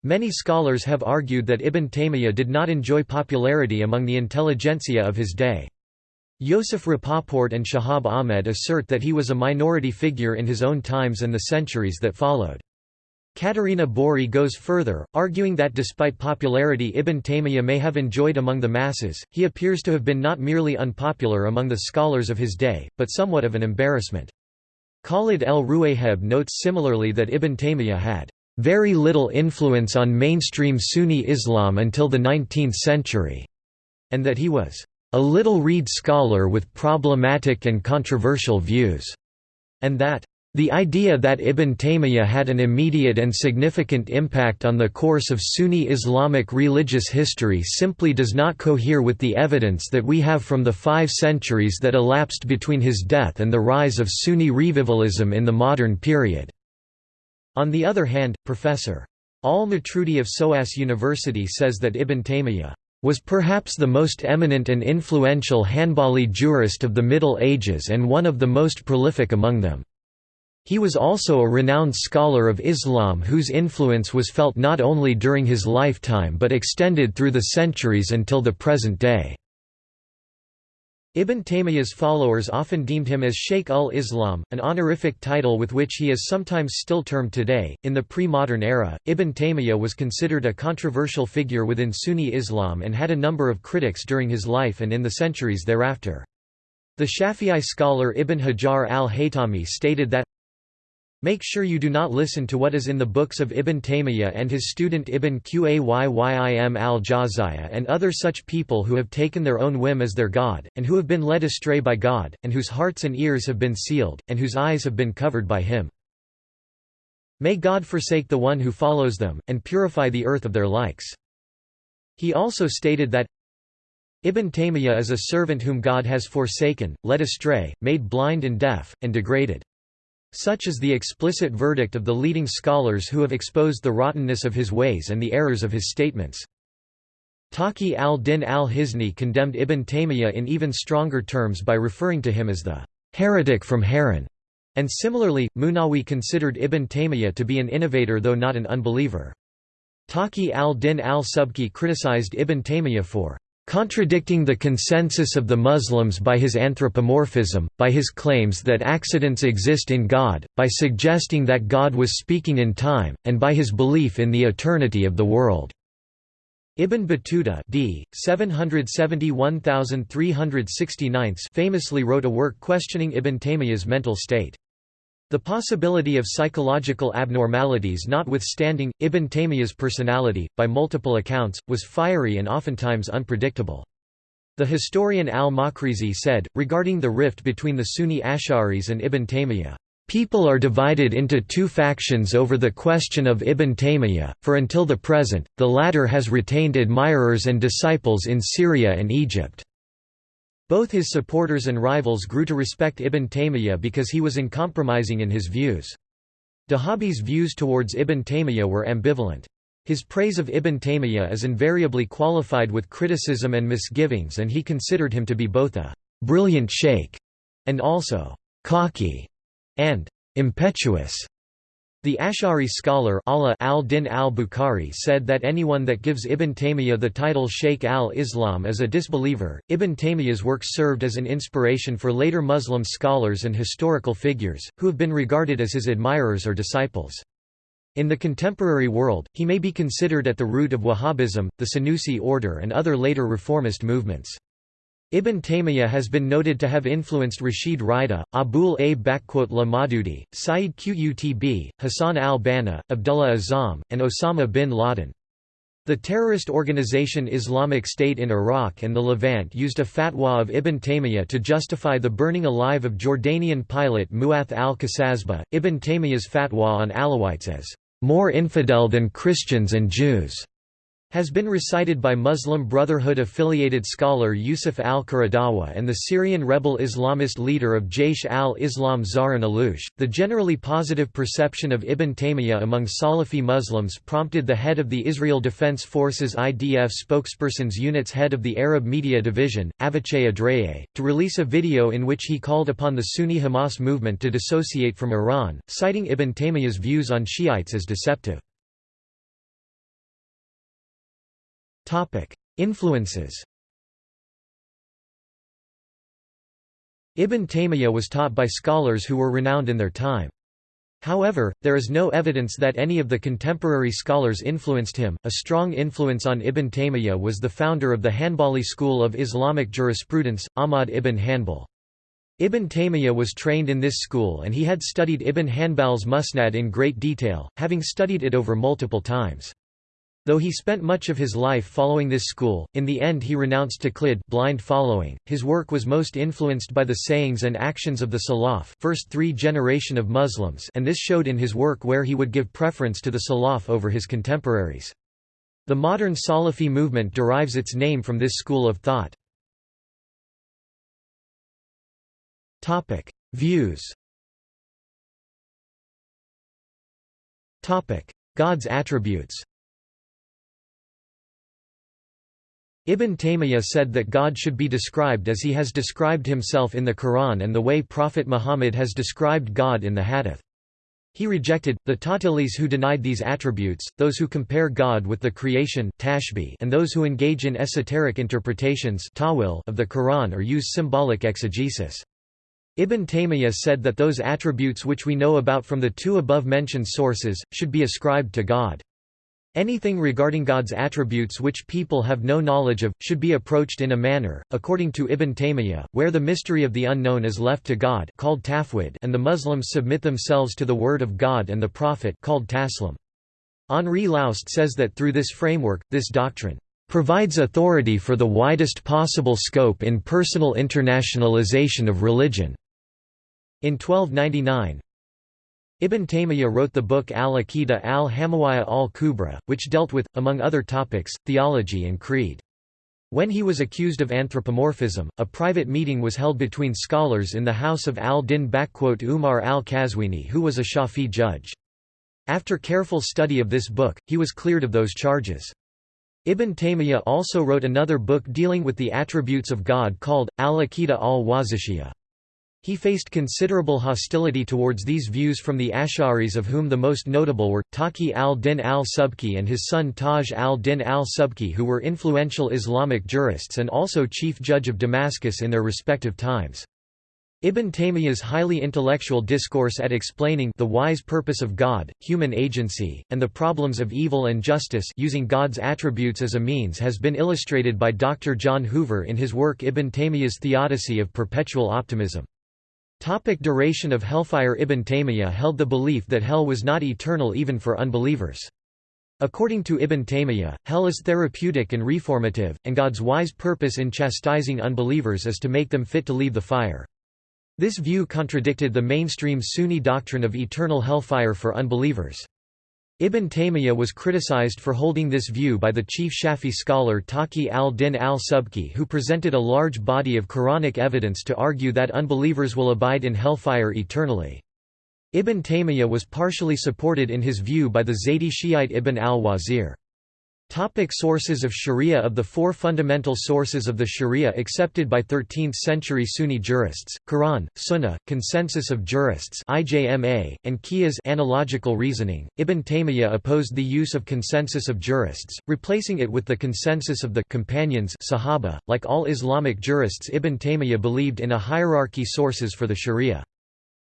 Many scholars have argued that Ibn Taymiyyah did not enjoy popularity among the intelligentsia of his day. Yosef Rapoport and Shahab Ahmed assert that he was a minority figure in his own times and the centuries that followed. Caterina Bori goes further, arguing that despite popularity Ibn Taymiyyah may have enjoyed among the masses, he appears to have been not merely unpopular among the scholars of his day, but somewhat of an embarrassment. Khaled el Rouayheb notes similarly that Ibn Taymiyyah had very little influence on mainstream Sunni Islam until the 19th century, and that he was a little-read scholar with problematic and controversial views, and that the idea that Ibn Taymiyyah had an immediate and significant impact on the course of Sunni Islamic religious history simply does not cohere with the evidence that we have from the five centuries that elapsed between his death and the rise of Sunni revivalism in the modern period. On the other hand, Professor. Al-Matrudi of SOAS University says that Ibn Taymiyyah was perhaps the most eminent and influential Hanbali jurist of the Middle Ages and one of the most prolific among them. He was also a renowned scholar of Islam whose influence was felt not only during his lifetime but extended through the centuries until the present day. Ibn Taymiyyah's followers often deemed him as Sheikh ul-Islam, an honorific title with which he is sometimes still termed today. In the pre-modern era, Ibn Taymiyyah was considered a controversial figure within Sunni Islam and had a number of critics during his life and in the centuries thereafter. The Shafi'i scholar Ibn Hajar al-Haytami stated that Make sure you do not listen to what is in the books of Ibn Taymiyyah and his student Ibn Qayyim al-Jawziyya and other such people who have taken their own whim as their God, and who have been led astray by God, and whose hearts and ears have been sealed, and whose eyes have been covered by him. May God forsake the one who follows them, and purify the earth of their likes. He also stated that Ibn Taymiyyah is a servant whom God has forsaken, led astray, made blind and deaf, and degraded. Such is the explicit verdict of the leading scholars who have exposed the rottenness of his ways and the errors of his statements. Taqi al-Din al-Hisni condemned Ibn Taymiyyah in even stronger terms by referring to him as the heretic from Harran, and similarly, Munawi considered Ibn Taymiyyah to be an innovator though not an unbeliever. Taqi al-Din al-Subki criticized Ibn Taymiyyah for Contradicting the consensus of the Muslims by his anthropomorphism, by his claims that accidents exist in God, by suggesting that God was speaking in time, and by his belief in the eternity of the world. Ibn Battuta d. 771,369 famously wrote a work questioning Ibn Taymiyyah's mental state. The possibility of psychological abnormalities notwithstanding, Ibn Taymiyyah's personality, by multiple accounts, was fiery and oftentimes unpredictable. The historian al-Makrizi said, regarding the rift between the Sunni Ash'aris and Ibn Taymiyyah, People are divided into two factions over the question of Ibn Taymiyyah, for until the present, the latter has retained admirers and disciples in Syria and Egypt. Both his supporters and rivals grew to respect Ibn Taymiyyah because he was uncompromising in his views. Dhahabi's views towards Ibn Taymiyyah were ambivalent. His praise of Ibn Taymiyyah is invariably qualified with criticism and misgivings and he considered him to be both a «brilliant sheikh» and also «cocky» and «impetuous». The Ash'ari scholar al-Din al-Bukhari said that anyone that gives Ibn Taymiyyah the title Sheikh al-Islam is a disbeliever. Ibn Taymiyyah's work served as an inspiration for later Muslim scholars and historical figures, who have been regarded as his admirers or disciples. In the contemporary world, he may be considered at the root of Wahhabism, the Senussi order and other later reformist movements. Ibn Taymiyyah has been noted to have influenced Rashid Rida, Abul A'la Maududi, Sayyid Qutb, Hassan al-Banna, Abdullah Azzam, and Osama bin Laden. The terrorist organization Islamic State in Iraq and the Levant used a fatwa of Ibn Taymiyyah to justify the burning alive of Jordanian pilot Mu'ath al-Qasasbeh. Ibn Taymiyyah's fatwa on Alawites as more infidel than Christians and Jews has been recited by Muslim Brotherhood-affiliated scholar Yusuf al-Qaradawi and the Syrian rebel Islamist leader of Jaish al-Islam Zahran Alloush. The generally positive perception of Ibn Taymiyyah among Salafi Muslims prompted the head of the Israel Defense Forces IDF spokesperson's unit's head of the Arab Media Division, Avichai Adrayeh, to release a video in which he called upon the Sunni Hamas movement to dissociate from Iran, citing Ibn Taymiyyah's views on Shiites as deceptive. Influences Ibn Taymiyyah was taught by scholars who were renowned in their time. However, there is no evidence that any of the contemporary scholars influenced him. A strong influence on Ibn Taymiyyah was the founder of the Hanbali school of Islamic jurisprudence, Ahmad ibn Hanbal. Ibn Taymiyyah was trained in this school and he had studied Ibn Hanbal's Musnad in great detail, having studied it over multiple times. Though he spent much of his life following this school, in the end he renounced taqlid blind following. His work was most influenced by the sayings and actions of the Salaf first three generation of Muslims and this showed in his work where he would give preference to the Salaf over his contemporaries. The modern Salafi movement derives its name from this school of thought. Views God's attributes Ibn Taymiyyah said that God should be described as he has described himself in the Quran and the way Prophet Muhammad has described God in the Hadith. He rejected, the Ta'tilis who denied these attributes, those who compare God with the creation and those who engage in esoteric interpretations of the Quran or use symbolic exegesis. Ibn Taymiyyah said that those attributes which we know about from the two above-mentioned sources, should be ascribed to God. Anything regarding God's attributes which people have no knowledge of, should be approached in a manner, according to Ibn Taymiyyah, where the mystery of the unknown is left to God called tafwid and the Muslims submit themselves to the word of God and the Prophet called taslim. Henri Laoust says that through this framework, this doctrine provides authority for the widest possible scope in personal internationalization of religion. In 1299, Ibn Taymiyyah wrote the book Al-Aqidah al-Hamawiyya al-Kubra, which dealt with, among other topics, theology and creed. When he was accused of anthropomorphism, a private meeting was held between scholars in the house of al-Din Umar al-Kazwini who was a Shafi judge. After careful study of this book, he was cleared of those charges. Ibn Taymiyyah also wrote another book dealing with the attributes of God called, Al-Aqidah al-Wasitiyya. He faced considerable hostility towards these views from the Ash'aris of whom the most notable were, Taqi al-Din al-Subki and his son Taj al-Din al-Subki who were influential Islamic jurists and also chief judge of Damascus in their respective times. Ibn Taymiyyah's highly intellectual discourse at explaining the wise purpose of God, human agency, and the problems of evil and justice using God's attributes as a means has been illustrated by Dr. John Hoover in his work Ibn Taymiyyah's Theodicy of Perpetual Optimism. Topic duration of hellfire Ibn Taymiyyah held the belief that hell was not eternal even for unbelievers. According to Ibn Taymiyyah, hell is therapeutic and reformative, and God's wise purpose in chastising unbelievers is to make them fit to leave the fire. This view contradicted the mainstream Sunni doctrine of eternal hellfire for unbelievers. Ibn Taymiyyah was criticized for holding this view by the chief Shafi scholar Taqi al-Din al-Subki who presented a large body of Quranic evidence to argue that unbelievers will abide in hellfire eternally. Ibn Taymiyyah was partially supported in his view by the Zaydi Shiite Ibn al-Wazir. Topic sources of Sharia Of the four fundamental sources of the Sharia accepted by 13th-century Sunni jurists, Quran, Sunnah, Consensus of Jurists IJMA, and Qiyas analogical reasoning, Ibn Taymiyyah opposed the use of Consensus of Jurists, replacing it with the Consensus of the companions Sahaba. .Like all Islamic jurists Ibn Taymiyyah believed in a hierarchy sources for the Sharia.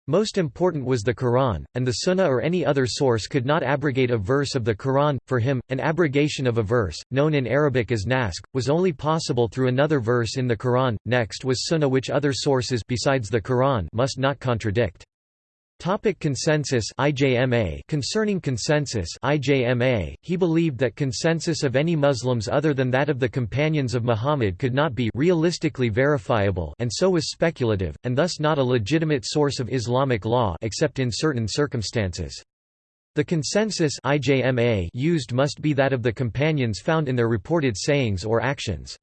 Most important was the Quran, and the Sunnah or any other source could not abrogate a verse of the Quran. For him, an abrogation of a verse, known in Arabic as naskh, was only possible through another verse in the Quran. Next was Sunnah, which other sources besides the Quran must not contradict. Topic consensus IJMA Concerning consensus IJMA, he believed that consensus of any Muslims other than that of the companions of Muhammad could not be realistically verifiable and so was speculative, and thus not a legitimate source of Islamic law except in certain circumstances. The consensus IJMA used must be that of the companions found in their reported sayings or actions.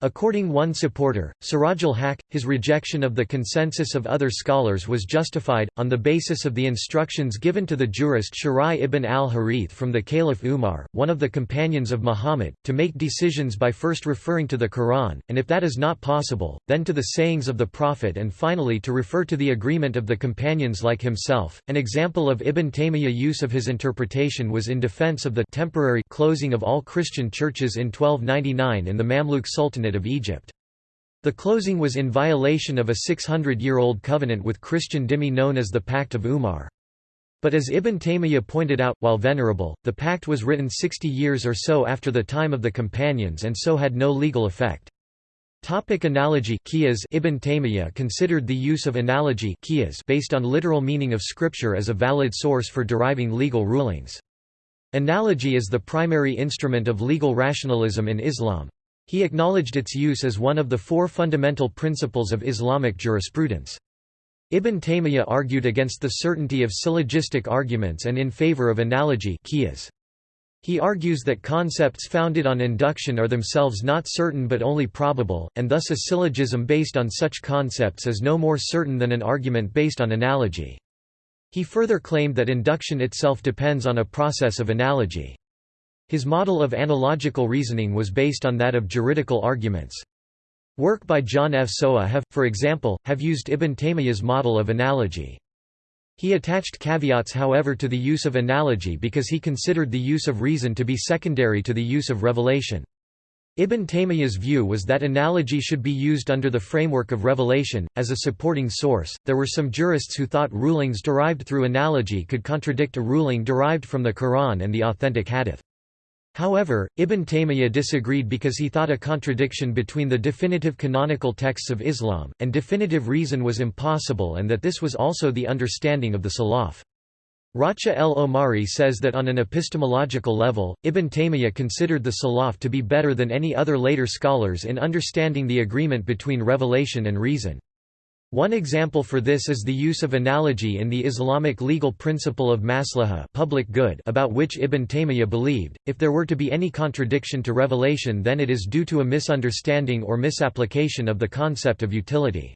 According one supporter, Sirajul Haq, his rejection of the consensus of other scholars was justified, on the basis of the instructions given to the jurist Shurayh ibn al-Harith from the Caliph Umar, one of the companions of Muhammad, to make decisions by first referring to the Quran, and if that is not possible, then to the sayings of the Prophet and finally to refer to the agreement of the companions like himself. An example of Ibn Taymiyyah use of his interpretation was in defense of the temporary closing of all Christian churches in 1299 in the Mamluk Sultanate of Egypt. The closing was in violation of a 600-year-old covenant with Christian dhimmi known as the Pact of Umar. But as Ibn Taymiyyah pointed out, while venerable, the pact was written 60 years or so after the time of the companions and so had no legal effect. Topic analogy Qiyas Ibn Taymiyyah considered the use of analogy qiyas based on literal meaning of scripture as a valid source for deriving legal rulings. Analogy is the primary instrument of legal rationalism in Islam. He acknowledged its use as one of the four fundamental principles of Islamic jurisprudence. Ibn Taymiyyah argued against the certainty of syllogistic arguments and in favor of analogy qiyas. He argues that concepts founded on induction are themselves not certain but only probable, and thus a syllogism based on such concepts is no more certain than an argument based on analogy. He further claimed that induction itself depends on a process of analogy. His model of analogical reasoning was based on that of juridical arguments. Work by John F. Sowa have, for example, have used Ibn Taymiyyah's model of analogy. He attached caveats however to the use of analogy because he considered the use of reason to be secondary to the use of revelation. Ibn Taymiyyah's view was that analogy should be used under the framework of revelation, as a supporting source. There were some jurists who thought rulings derived through analogy could contradict a ruling derived from the Quran and the authentic hadith. However, Ibn Taymiyyah disagreed because he thought a contradiction between the definitive canonical texts of Islam, and definitive reason was impossible and that this was also the understanding of the Salaf. Racha el-Omari says that on an epistemological level, Ibn Taymiyyah considered the Salaf to be better than any other later scholars in understanding the agreement between revelation and reason. One example for this is the use of analogy in the Islamic legal principle of maslaha public good about which Ibn Taymiyyah believed, if there were to be any contradiction to revelation then it is due to a misunderstanding or misapplication of the concept of utility.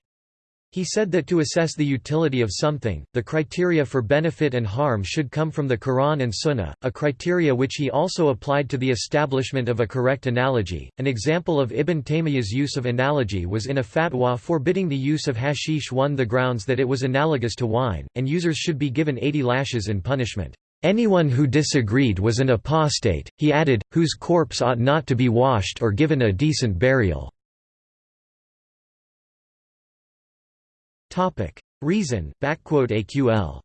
He said that to assess the utility of something, the criteria for benefit and harm should come from the Quran and Sunnah, a criteria which he also applied to the establishment of a correct analogy. An example of Ibn Taymiyyah's use of analogy was in a fatwa forbidding the use of hashish on the grounds that it was analogous to wine, and users should be given 80 lashes in punishment. Anyone who disagreed was an apostate, he added, whose corpse ought not to be washed or given a decent burial. Topic: Reason (AQL).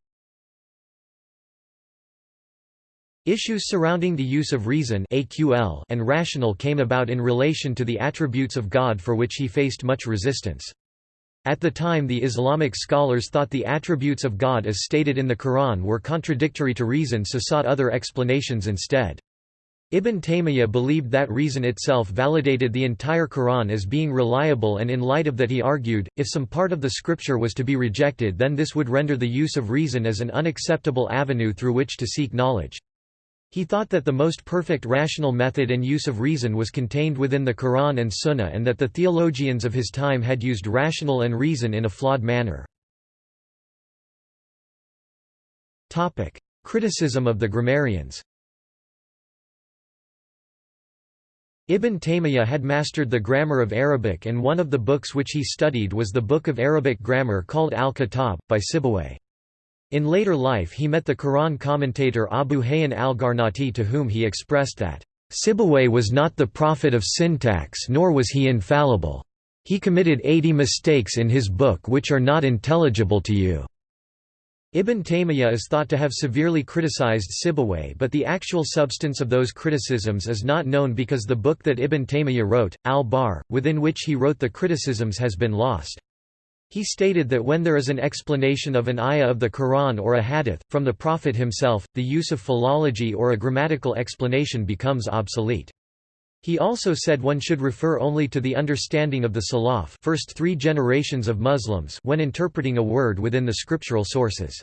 Issues surrounding the use of reason (AQL) and rational came about in relation to the attributes of God for which he faced much resistance. At the time the Islamic scholars thought the attributes of God as stated in the Quran were contradictory to reason so sought other explanations instead. Ibn Taymiyyah believed that reason itself validated the entire Quran as being reliable and in light of that he argued, if some part of the scripture was to be rejected then this would render the use of reason as an unacceptable avenue through which to seek knowledge. He thought that the most perfect rational method and use of reason was contained within the Quran and Sunnah and that the theologians of his time had used rational and reason in a flawed manner. Criticism of the grammarians Ibn Taymiyyah had mastered the grammar of Arabic and one of the books which he studied was the book of Arabic grammar called Al-Kitab, by Sibawayh. In later life he met the Quran commentator Abu Hayyan al-Garnati to whom he expressed that, "...Sibawayh was not the prophet of syntax nor was he infallible. He committed eighty mistakes in his book which are not intelligible to you." Ibn Taymiyyah is thought to have severely criticized Sibawayh but the actual substance of those criticisms is not known because the book that Ibn Taymiyyah wrote, al-Barr, within which he wrote the criticisms has been lost. He stated that when there is an explanation of an ayah of the Quran or a hadith, from the Prophet himself, the use of philology or a grammatical explanation becomes obsolete. He also said one should refer only to the understanding of the Salaf first three generations of Muslims when interpreting a word within the scriptural sources.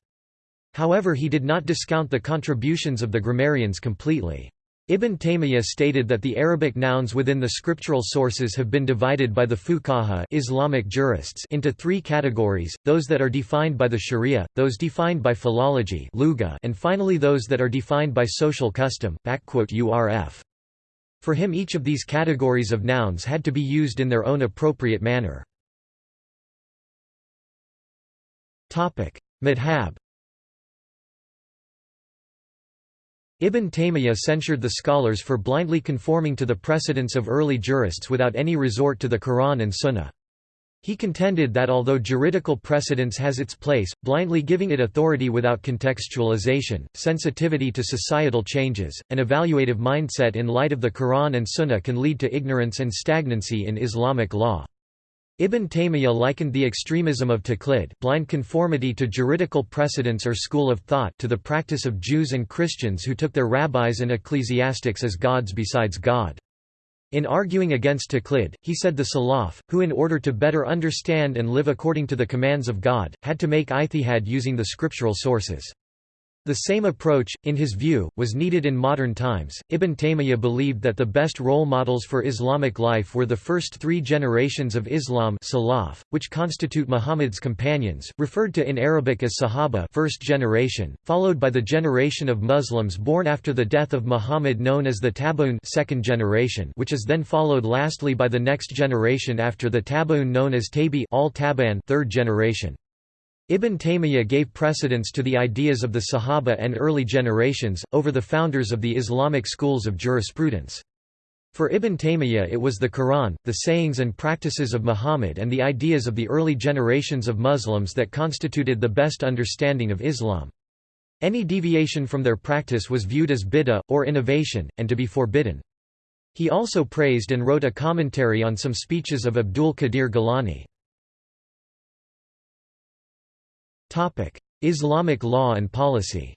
However he did not discount the contributions of the grammarians completely. Ibn Taymiyyah stated that the Arabic nouns within the scriptural sources have been divided by the fuqaha Islamic jurists into three categories, those that are defined by the sharia, those defined by philology and finally those that are defined by social custom. urf. For him each of these categories of nouns had to be used in their own appropriate manner. Madhab Ibn Taymiyyah censured the scholars for blindly conforming to the precedents of early jurists without any resort to the Quran and Sunnah. He contended that although juridical precedence has its place, blindly giving it authority without contextualization, sensitivity to societal changes, and evaluative mindset in light of the Quran and Sunnah can lead to ignorance and stagnancy in Islamic law. Ibn Taymiyyah likened the extremism of taqlid blind conformity to juridical precedents or school of thought to the practice of Jews and Christians who took their rabbis and ecclesiastics as gods besides God. In arguing against taqlid, he said the Salaf, who in order to better understand and live according to the commands of God, had to make ijtihad using the scriptural sources. The same approach, in his view, was needed in modern times. Ibn Taymiyyah believed that the best role models for Islamic life were the first three generations of Islam Salaf, which constitute Muhammad's companions, referred to in Arabic as Sahaba first generation, followed by the generation of Muslims born after the death of Muhammad known as the Tabi'un second generation, which is then followed lastly by the next generation after the Tabi'un known as Tabi al -Taban third generation. Ibn Taymiyyah gave precedence to the ideas of the Sahaba and early generations, over the founders of the Islamic schools of jurisprudence. For Ibn Taymiyyah it was the Quran, the sayings and practices of Muhammad and the ideas of the early generations of Muslims that constituted the best understanding of Islam. Any deviation from their practice was viewed as bid'ah, or innovation, and to be forbidden. He also praised and wrote a commentary on some speeches of Abdul Qadir Gilani. Islamic law and policy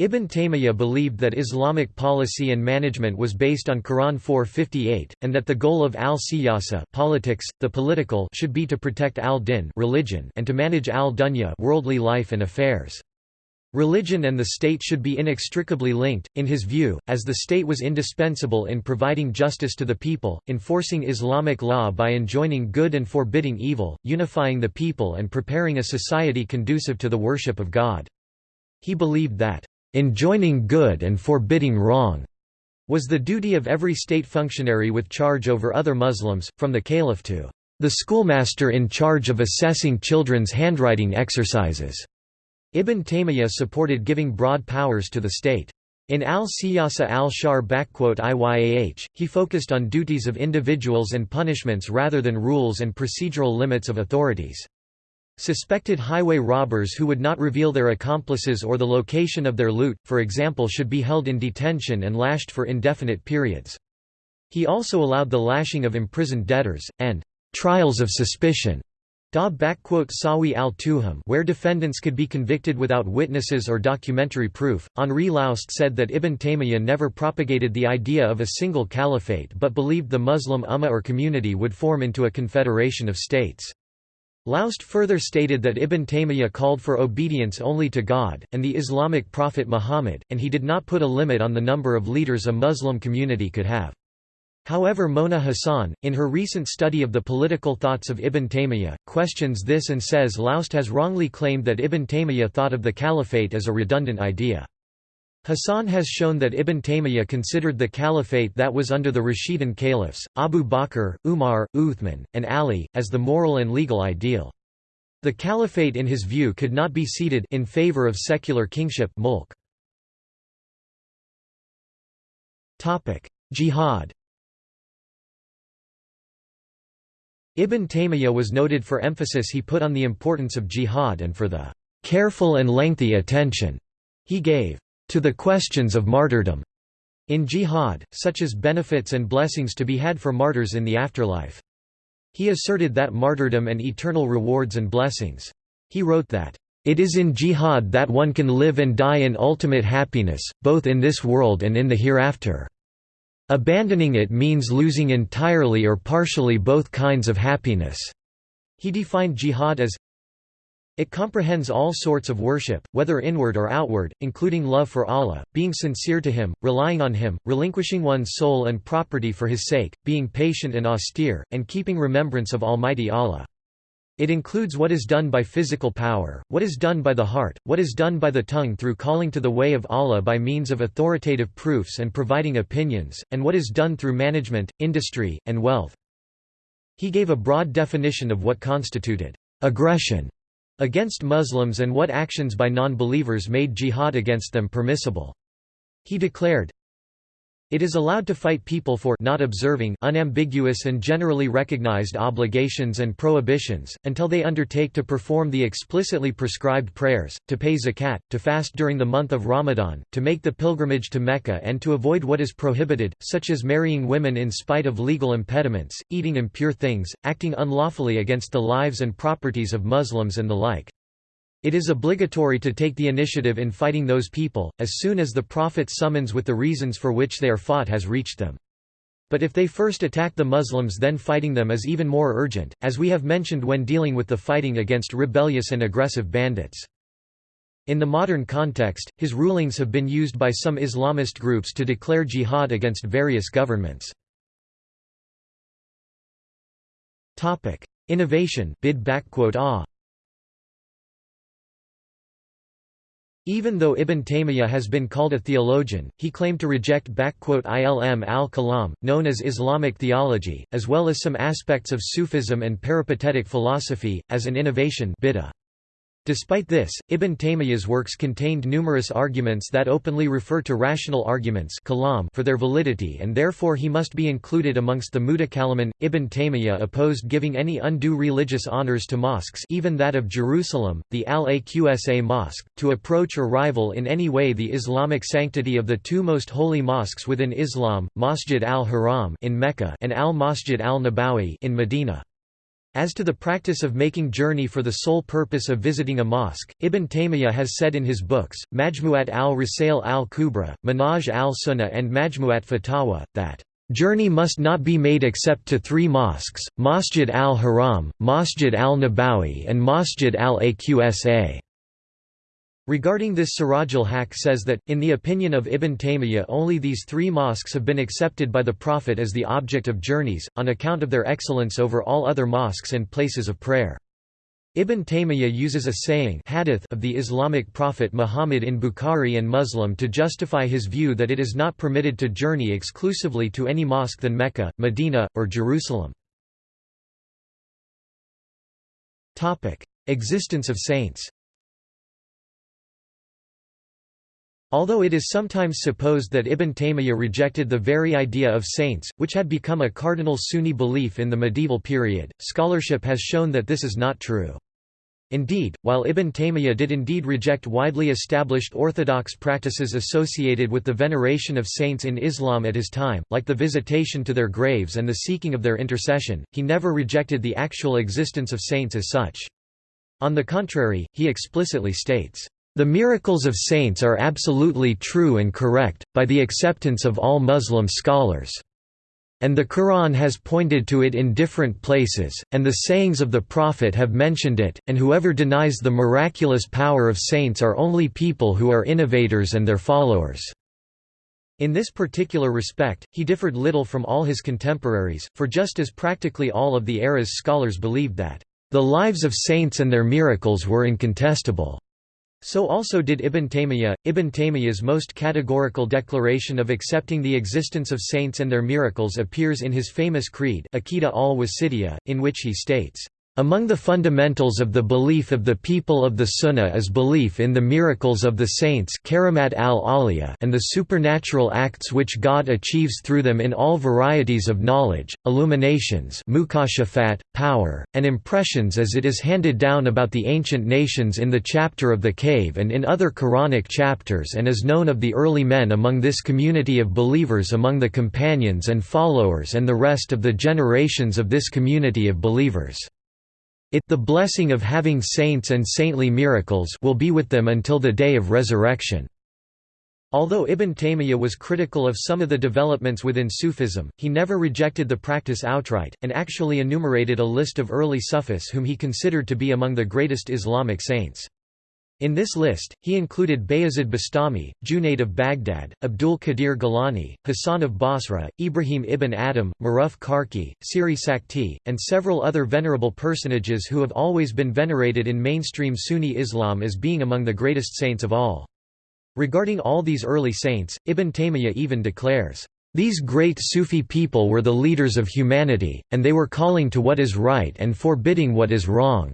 Ibn Taymiyyah believed that Islamic policy and management was based on Quran 458, and that the goal of al-siyasa politics, the political should be to protect al-din religion and to manage al-dunya worldly life and affairs. Religion and the state should be inextricably linked, in his view, as the state was indispensable in providing justice to the people, enforcing Islamic law by enjoining good and forbidding evil, unifying the people and preparing a society conducive to the worship of God. He believed that, "...enjoining good and forbidding wrong," was the duty of every state functionary with charge over other Muslims, from the caliph to the schoolmaster in charge of assessing children's handwriting exercises. Ibn Taymiyyah supported giving broad powers to the state. In al-Siyasa al-Shar'iyah, he focused on duties of individuals and punishments rather than rules and procedural limits of authorities. Suspected highway robbers who would not reveal their accomplices or the location of their loot, for example should be held in detention and lashed for indefinite periods. He also allowed the lashing of imprisoned debtors, and trials of suspicion Da Sawi al-Tuham where defendants could be convicted without witnesses or documentary proof. Henri Laoust said that Ibn Taymiyyah never propagated the idea of a single caliphate but believed the Muslim ummah or community would form into a confederation of states. Laoust further stated that Ibn Taymiyyah called for obedience only to God, and the Islamic prophet Muhammad, and he did not put a limit on the number of leaders a Muslim community could have. However Mona Hassan, in her recent study of the political thoughts of Ibn Taymiyyah, questions this and says Laoust has wrongly claimed that Ibn Taymiyyah thought of the caliphate as a redundant idea. Hassan has shown that Ibn Taymiyyah considered the caliphate that was under the Rashidun caliphs, Abu Bakr, Umar, Uthman, and Ali, as the moral and legal ideal. The caliphate in his view could not be ceded in favor of secular kingship mulk. Jihad Ibn Taymiyyah was noted for emphasis he put on the importance of jihad and for the careful and lengthy attention he gave to the questions of martyrdom in jihad, such as benefits and blessings to be had for martyrs in the afterlife. He asserted that martyrdom and eternal rewards and blessings. He wrote that, "...it is in jihad that one can live and die in ultimate happiness, both in this world and in the hereafter." Abandoning it means losing entirely or partially both kinds of happiness. He defined jihad as It comprehends all sorts of worship, whether inward or outward, including love for Allah, being sincere to Him, relying on Him, relinquishing one's soul and property for His sake, being patient and austere, and keeping remembrance of Almighty Allah. It includes what is done by physical power, what is done by the heart, what is done by the tongue through calling to the way of Allah by means of authoritative proofs and providing opinions, and what is done through management, industry, and wealth. He gave a broad definition of what constituted aggression against Muslims and what actions by non-believers made jihad against them permissible. He declared, it is allowed to fight people for not observing unambiguous and generally recognized obligations and prohibitions, until they undertake to perform the explicitly prescribed prayers, to pay zakat, to fast during the month of Ramadan, to make the pilgrimage to Mecca and to avoid what is prohibited, such as marrying women in spite of legal impediments, eating impure things, acting unlawfully against the lives and properties of Muslims and the like. It is obligatory to take the initiative in fighting those people, as soon as the Prophet's summons with the reasons for which they are fought has reached them. But if they first attack the Muslims then fighting them is even more urgent, as we have mentioned when dealing with the fighting against rebellious and aggressive bandits. In the modern context, his rulings have been used by some Islamist groups to declare jihad against various governments. Innovation bid ah. Even though Ibn Taymiyyah has been called a theologian, he claimed to reject ilm al-kalam, known as Islamic theology, as well as some aspects of Sufism and peripatetic philosophy, as an innovation bid'ah. Despite this, Ibn Taymiyyah's works contained numerous arguments that openly refer to rational arguments for their validity and therefore he must be included amongst the Mutakallimun. Ibn Taymiyyah opposed giving any undue religious honors to mosques even that of Jerusalem, the Al-Aqsa Mosque, to approach or rival in any way the Islamic sanctity of the two most holy mosques within Islam, Masjid al-Haram in Mecca and Al-Masjid al-Nabawi in Medina. As to the practice of making journey for the sole purpose of visiting a mosque, Ibn Taymiyyah has said in his books, Majmu'at al-Risail al-Kubra, Manhaj al-Sunnah and Majmu'at Fatawa, that Journey must not be made except to three mosques, Masjid al-Haram, Masjid al-Nabawi and Masjid al-Aqsa. Regarding this Siraj al-Haq says that, in the opinion of Ibn Taymiyyah only these three mosques have been accepted by the Prophet as the object of journeys, on account of their excellence over all other mosques and places of prayer. Ibn Taymiyyah uses a saying hadith of the Islamic prophet Muhammad in Bukhari and Muslim to justify his view that it is not permitted to journey exclusively to any mosque than Mecca, Medina, or Jerusalem. Existence of saints Although it is sometimes supposed that Ibn Taymiyyah rejected the very idea of saints, which had become a cardinal Sunni belief in the medieval period, scholarship has shown that this is not true. Indeed, while Ibn Taymiyyah did indeed reject widely established orthodox practices associated with the veneration of saints in Islam at his time, like the visitation to their graves and the seeking of their intercession, he never rejected the actual existence of saints as such. On the contrary, he explicitly states, the miracles of saints are absolutely true and correct, by the acceptance of all Muslim scholars. And the Quran has pointed to it in different places, and the sayings of the Prophet have mentioned it, and whoever denies the miraculous power of saints are only people who are innovators and their followers." In this particular respect, he differed little from all his contemporaries, for just as practically all of the era's scholars believed that, "...the lives of saints and their miracles were incontestable." So also did Ibn Taymiyyah. Ibn Taymiyyah's most categorical declaration of accepting the existence of saints and their miracles appears in his famous creed Aqidah al-Wasitiyyah, in which he states, among the fundamentals of the belief of the people of the Sunnah is belief in the miracles of the saints al and the supernatural acts which God achieves through them in all varieties of knowledge, illuminations power, and impressions as it is handed down about the ancient nations in the chapter of the cave and in other Quranic chapters and is known of the early men among this community of believers among the companions and followers and the rest of the generations of this community of believers. It the blessing of having saints and saintly miracles will be with them until the day of resurrection. Although Ibn Taymiyyah was critical of some of the developments within Sufism, he never rejected the practice outright, and actually enumerated a list of early Sufis whom he considered to be among the greatest Islamic saints. In this list, he included Bayazid Bastami, Junaid of Baghdad, Abdul Qadir Gilani, Hassan of Basra, Ibrahim ibn Adham, Maruf Karki, Siri Sakti, and several other venerable personages who have always been venerated in mainstream Sunni Islam as being among the greatest saints of all. Regarding all these early saints, Ibn Taymiyyah even declares, "...these great Sufi people were the leaders of humanity, and they were calling to what is right and forbidding what is wrong."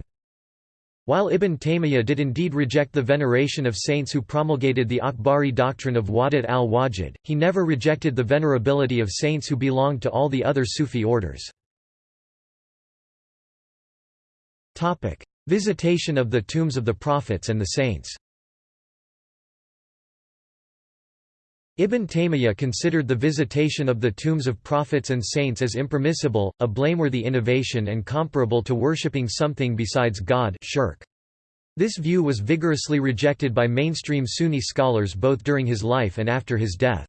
While Ibn Taymiyyah did indeed reject the veneration of saints who promulgated the Akbari doctrine of Wahdat al-Wujud, he never rejected the venerability of saints who belonged to all the other Sufi orders. Visitation of the tombs of the prophets and the saints Ibn Taymiyyah considered the visitation of the tombs of prophets and saints as impermissible, a blameworthy innovation and comparable to worshipping something besides God shirk. This view was vigorously rejected by mainstream Sunni scholars both during his life and after his death.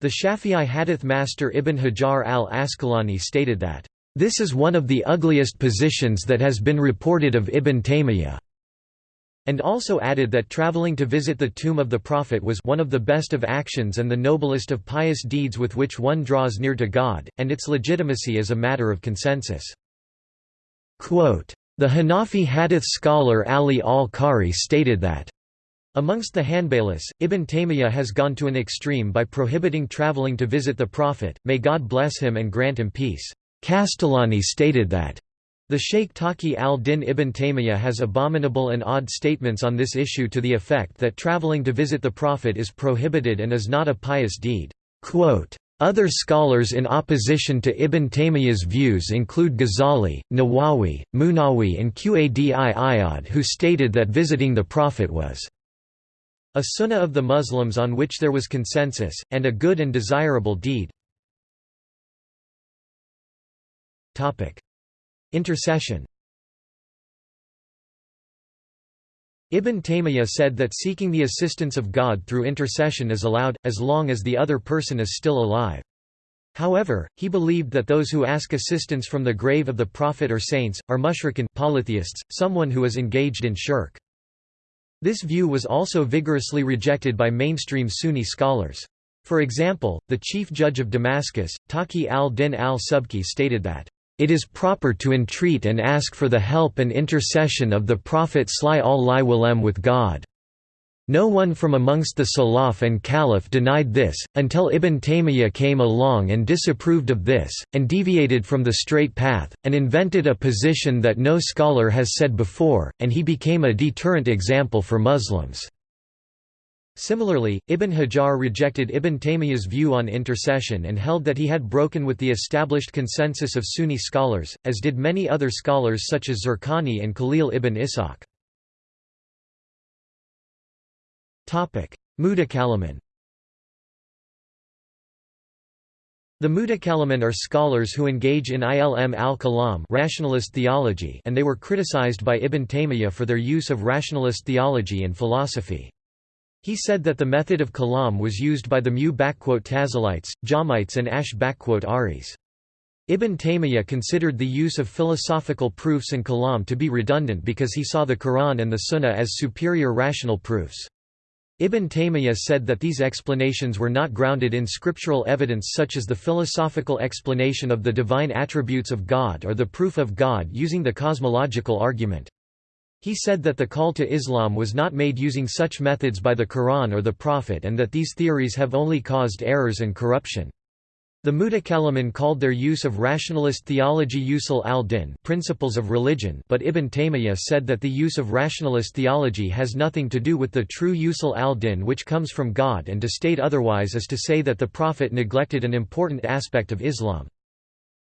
The Shafi'i hadith master Ibn Hajar al-Asqalani stated that, "...this is one of the ugliest positions that has been reported of Ibn Taymiyyah." And also added that traveling to visit the tomb of the Prophet was one of the best of actions and the noblest of pious deeds with which one draws near to God, and its legitimacy is a matter of consensus. Quote, the Hanafi hadith scholar Ali al-Qari stated that Amongst the Hanbalis, Ibn Taymiyyah has gone to an extreme by prohibiting traveling to visit the Prophet, may God bless him and grant him peace. Qastallani stated that the Sheikh Taqi al-Din ibn Taymiyyah has abominable and odd statements on this issue to the effect that traveling to visit the Prophet is prohibited and is not a pious deed. Quote, other scholars in opposition to Ibn Taymiyyah's views include Ghazali, Nawawi, Munawi and Qadi Iyad who stated that visiting the Prophet was a sunnah of the Muslims on which there was consensus, and a good and desirable deed. Intercession Ibn Taymiyyah said that seeking the assistance of God through intercession is allowed, as long as the other person is still alive. However, he believed that those who ask assistance from the grave of the prophet or saints, are mushrikun polytheists, someone who is engaged in shirk. This view was also vigorously rejected by mainstream Sunni scholars. For example, the chief judge of Damascus, Taqi al-Din al-Subki stated that it is proper to entreat and ask for the help and intercession of the Prophet Sli al Walem with God. No one from amongst the Salaf and Khalaf denied this, until Ibn Taymiyyah came along and disapproved of this, and deviated from the straight path, and invented a position that no scholar has said before, and he became a deterrent example for Muslims. Similarly, Ibn Hajar rejected Ibn Taymiyyah's view on intercession and held that he had broken with the established consensus of Sunni scholars, as did many other scholars such as Zurqani and Khalil ibn Ishaq. Mutakallimun The Mutakallimun are scholars who engage in ilm al-kalam rationalist theology and they were criticized by Ibn Taymiyyah for their use of rationalist theology and philosophy. He said that the method of kalam was used by the Mu'tazilites, Jahmites and Ash'aris. Ibn Taymiyyah considered the use of philosophical proofs and kalam to be redundant because he saw the Quran and the Sunnah as superior rational proofs. Ibn Taymiyyah said that these explanations were not grounded in scriptural evidence such as the philosophical explanation of the divine attributes of God or the proof of God using the cosmological argument. He said that the call to Islam was not made using such methods by the Quran or the Prophet and that these theories have only caused errors and corruption. The Mutakallimun called their use of rationalist theology usul al-din principles of religion but Ibn Taymiyyah said that the use of rationalist theology has nothing to do with the true usul al-din which comes from God and to state otherwise is to say that the Prophet neglected an important aspect of Islam.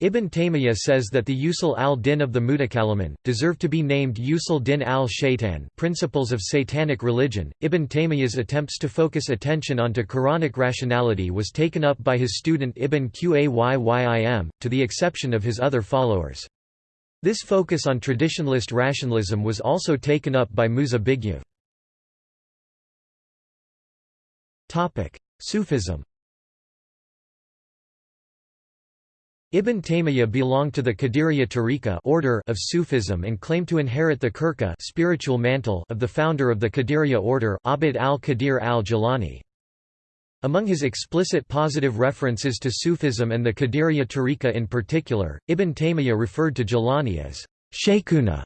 Ibn Taymiyyah says that the usul al-din of the Mutakallimun, deserve to be named usul din al-shaytan principles of satanic religion. Ibn Taymiyyah's attempts to focus attention onto Quranic rationality was taken up by his student Ibn Qayyim, to the exception of his other followers. This focus on traditionalist rationalism was also taken up by Musa Bigyev. Sufism Ibn Taymiyyah belonged to the Qadiriyya Tariqa order of Sufism and claimed to inherit the Khirqa spiritual mantle of the founder of the Qadiriyya order, Abd al-Qadir al-Jilani. Among his explicit positive references to Sufism and the Qadiriyya Tariqa in particular, Ibn Taymiyyah referred to Jilani as Shaykhuna,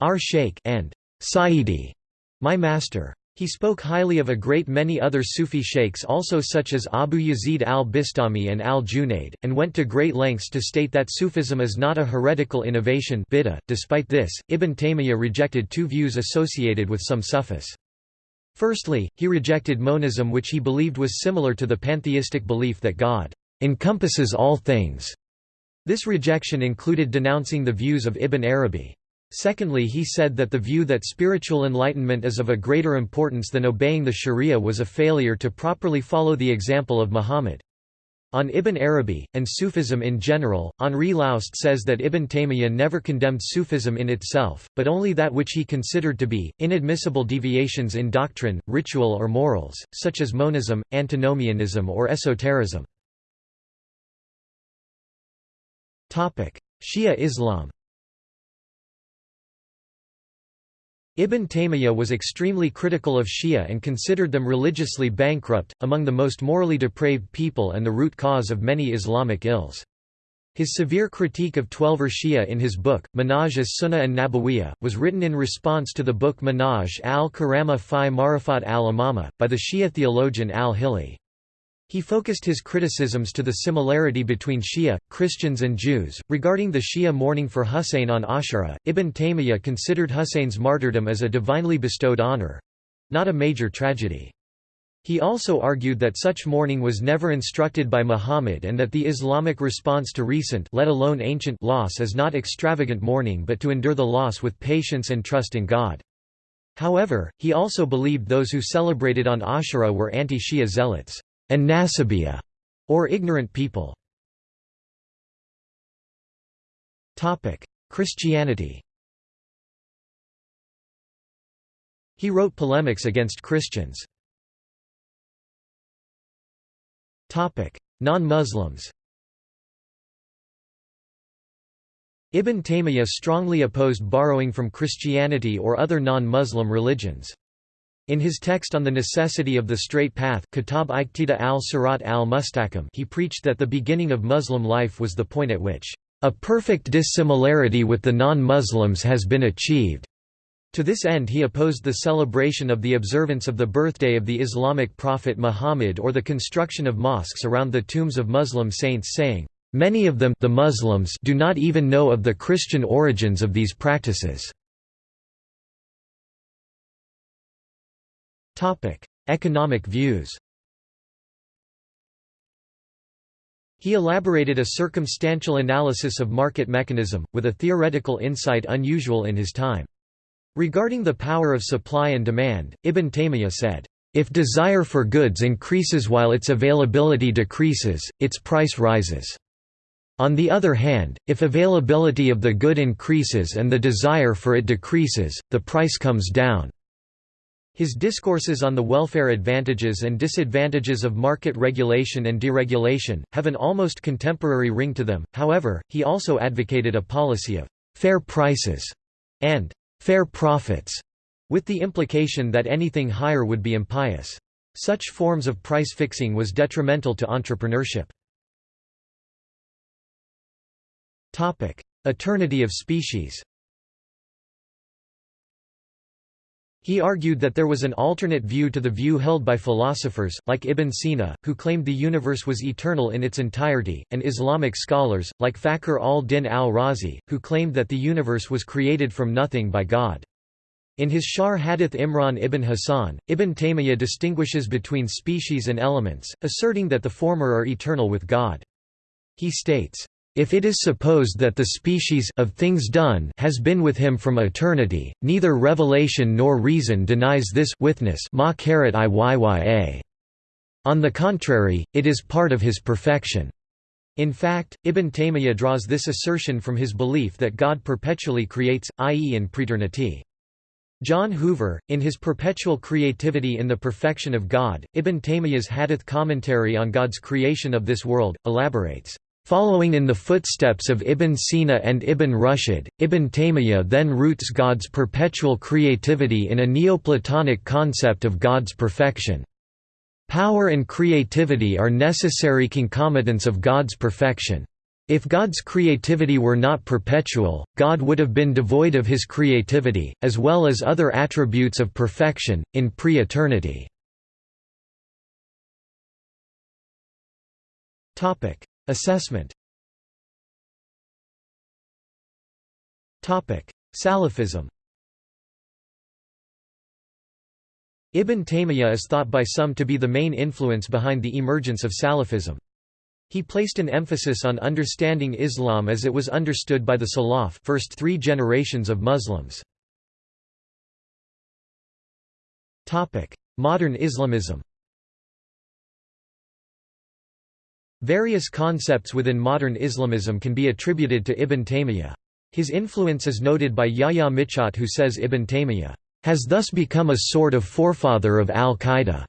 our Shaykh, and Sayyidi, my master. He spoke highly of a great many other Sufi sheikhs also such as Abu Yazid al-Bistami and al-Junaid, and went to great lengths to state that Sufism is not a heretical innovation bid'ah. .Despite this, Ibn Taymiyyah rejected two views associated with some Sufis. Firstly, he rejected monism which he believed was similar to the pantheistic belief that God encompasses all things. This rejection included denouncing the views of Ibn Arabi. Secondly he said that the view that spiritual enlightenment is of a greater importance than obeying the sharia was a failure to properly follow the example of Muhammad. On Ibn Arabi, and Sufism in general, Henri Laoust says that Ibn Taymiyyah never condemned Sufism in itself, but only that which he considered to be, inadmissible deviations in doctrine, ritual or morals, such as monism, antinomianism or esotericism. Shia Islam Ibn Taymiyyah was extremely critical of Shia and considered them religiously bankrupt, among the most morally depraved people and the root cause of many Islamic ills. His severe critique of Twelver Shia in his book, Manhaj as-Sunnah and Nabawiyah, was written in response to the book Manhaj al-Karama fi Marifat al-Imama, by the Shia theologian al-Hilli. He focused his criticisms to the similarity between Shia, Christians and Jews. Regarding the Shia mourning for Husayn on Ashura, Ibn Taymiyyah considered Husayn's martyrdom as a divinely bestowed honor—not a major tragedy. He also argued that such mourning was never instructed by Muhammad and that the Islamic response to recent let alone ancient loss is not extravagant mourning but to endure the loss with patience and trust in God. However, he also believed those who celebrated on Ashura were anti-Shia zealots and Nasabiyya, or ignorant people. Christianity He wrote polemics against Christians. Non-Muslims Ibn Taymiyyah strongly opposed borrowing from Christianity or other non-Muslim religions. In his text on the necessity of the straight path Kitab Iqtida al-Sirat al-Mustaqim he preached that the beginning of Muslim life was the point at which, "...a perfect dissimilarity with the non-Muslims has been achieved." To this end he opposed the celebration of the observance of the birthday of the Islamic prophet Muhammad or the construction of mosques around the tombs of Muslim saints saying, "...many of them the Muslims do not even know of the Christian origins of these practices." Economic views He elaborated a circumstantial analysis of market mechanism, with a theoretical insight unusual in his time. Regarding the power of supply and demand, Ibn Taymiyyah said, "...if desire for goods increases while its availability decreases, its price rises. On the other hand, if availability of the good increases and the desire for it decreases, the price comes down." His discourses on the welfare advantages and disadvantages of market regulation and deregulation, have an almost contemporary ring to them, however, he also advocated a policy of «fair prices» and «fair profits», with the implication that anything higher would be impious. Such forms of price fixing was detrimental to entrepreneurship. Eternity of species He argued that there was an alternate view to the view held by philosophers, like Ibn Sina, who claimed the universe was eternal in its entirety, and Islamic scholars, like Fakhr al-Din al-Razi, who claimed that the universe was created from nothing by God. In his Sharh Hadith Imran ibn Hassan, Ibn Taymiyyah distinguishes between species and elements, asserting that the former are eternal with God. He states, if it is supposed that the species of things done has been with him from eternity, neither revelation nor reason denies this witness On the contrary, it is part of his perfection. In fact, Ibn Taymiyyah draws this assertion from his belief that God perpetually creates, i.e. in praeternity. John Hoover, in his Perpetual Creativity in the Perfection of God, Ibn Taymiyyah's Hadith commentary on God's creation of this world, elaborates, "...following in the footsteps of Ibn Sina and Ibn Rushd, Ibn Taymiyyah then roots God's perpetual creativity in a Neoplatonic concept of God's perfection. Power and creativity are necessary concomitants of God's perfection. If God's creativity were not perpetual, God would have been devoid of his creativity, as well as other attributes of perfection, in pre-eternity. Assessment. Salafism. Ibn Taymiyyah is thought by some to be the main influence behind the emergence of Salafism. He placed an emphasis on understanding Islam as it was understood by the Salaf first three generations of Muslims. Modern Islamism Various concepts within modern Islamism can be attributed to Ibn Taymiyyah. His influence is noted by Yahya Michot who says Ibn Taymiyyah has thus become a sort of forefather of al-Qaeda.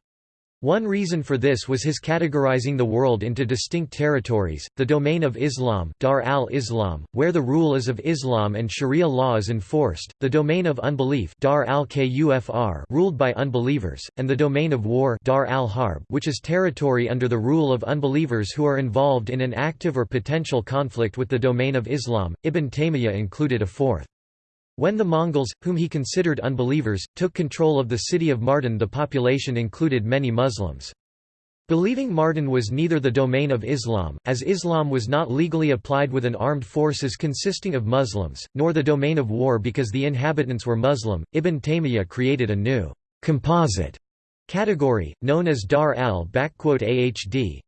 One reason for this was his categorizing the world into distinct territories, the domain of Islam Dar al-Islam, where the rule is of Islam and Sharia law is enforced, the domain of unbelief Dar al-Kufr ruled by unbelievers, and the domain of war Dar al-Harb which is territory under the rule of unbelievers who are involved in an active or potential conflict with the domain of Islam. Ibn Taymiyyah included a fourth. When the Mongols, whom he considered unbelievers, took control of the city of Mardin the population included many Muslims. Believing Mardin was neither the domain of Islam, as Islam was not legally applied with an armed forces consisting of Muslims, nor the domain of war because the inhabitants were Muslim, Ibn Taymiyyah created a new composite category, known as Dar al-Ahd.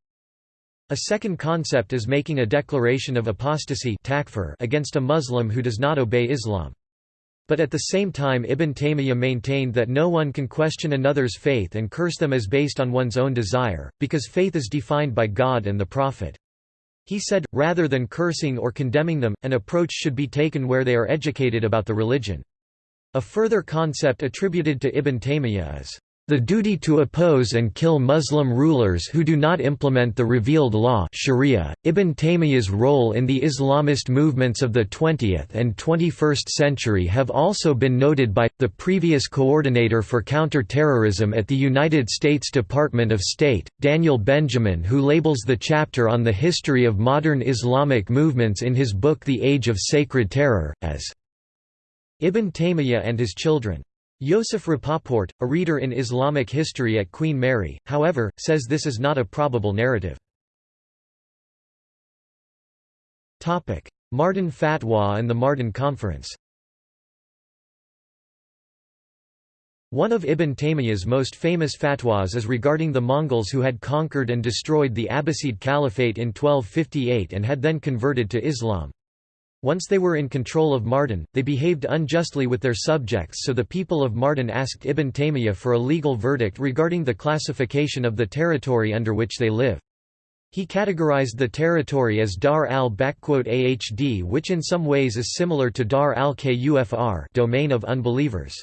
A second concept is making a declaration of apostasy against a Muslim who does not obey Islam. But at the same time Ibn Taymiyyah maintained that no one can question another's faith and curse them as based on one's own desire, because faith is defined by God and the Prophet. He said, rather than cursing or condemning them, an approach should be taken where they are educated about the religion. A further concept attributed to Ibn Taymiyyah is the duty to oppose and kill Muslim rulers who do not implement the revealed law Sharia. Ibn Taymiyyah's role in the Islamist movements of the 20th and 21st century have also been noted by, the previous coordinator for counter-terrorism at the United States Department of State, Daniel Benjamin who labels the chapter on the history of modern Islamic movements in his book The Age of Sacred Terror, as Ibn Taymiyyah and his children. Yosef Rapoport, a reader in Islamic history at Queen Mary, however, says this is not a probable narrative. Mardin Fatwa and the Mardin Conference One of Ibn Taymiyyah's most famous fatwas is regarding the Mongols who had conquered and destroyed the Abbasid Caliphate in 1258 and had then converted to Islam. Once they were in control of Mardin, they behaved unjustly with their subjects so the people of Mardin asked Ibn Taymiyyah for a legal verdict regarding the classification of the territory under which they live. He categorized the territory as Dar al-Ahd which in some ways is similar to Dar al-Kufr domain of unbelievers.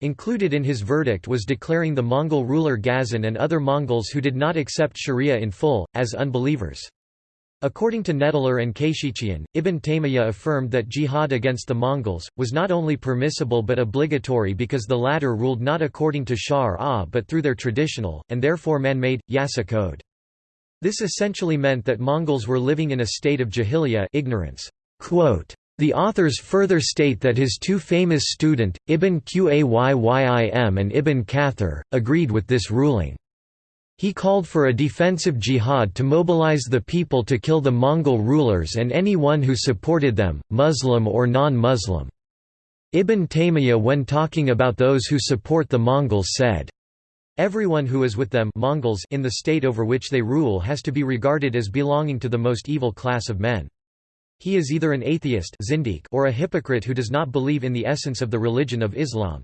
Included in his verdict was declaring the Mongol ruler Ghazan and other Mongols who did not accept Sharia in full, as unbelievers. According to Nettler and Kechichian, Ibn Taymiyyah affirmed that jihad against the Mongols, was not only permissible but obligatory because the latter ruled not according to Shar but through their traditional, and therefore man-made, Yasa code. This essentially meant that Mongols were living in a state of jahiliyyah ignorance. Quote, the authors further state that his two famous student, Ibn Qayyim and Ibn Kathir, agreed with this ruling. He called for a defensive jihad to mobilize the people to kill the Mongol rulers and anyone who supported them, Muslim or non-Muslim. Ibn Taymiyyah when talking about those who support the Mongols said, Everyone who is with them Mongols in the state over which they rule has to be regarded as belonging to the most evil class of men. He is either an atheist or a hypocrite who does not believe in the essence of the religion of Islam.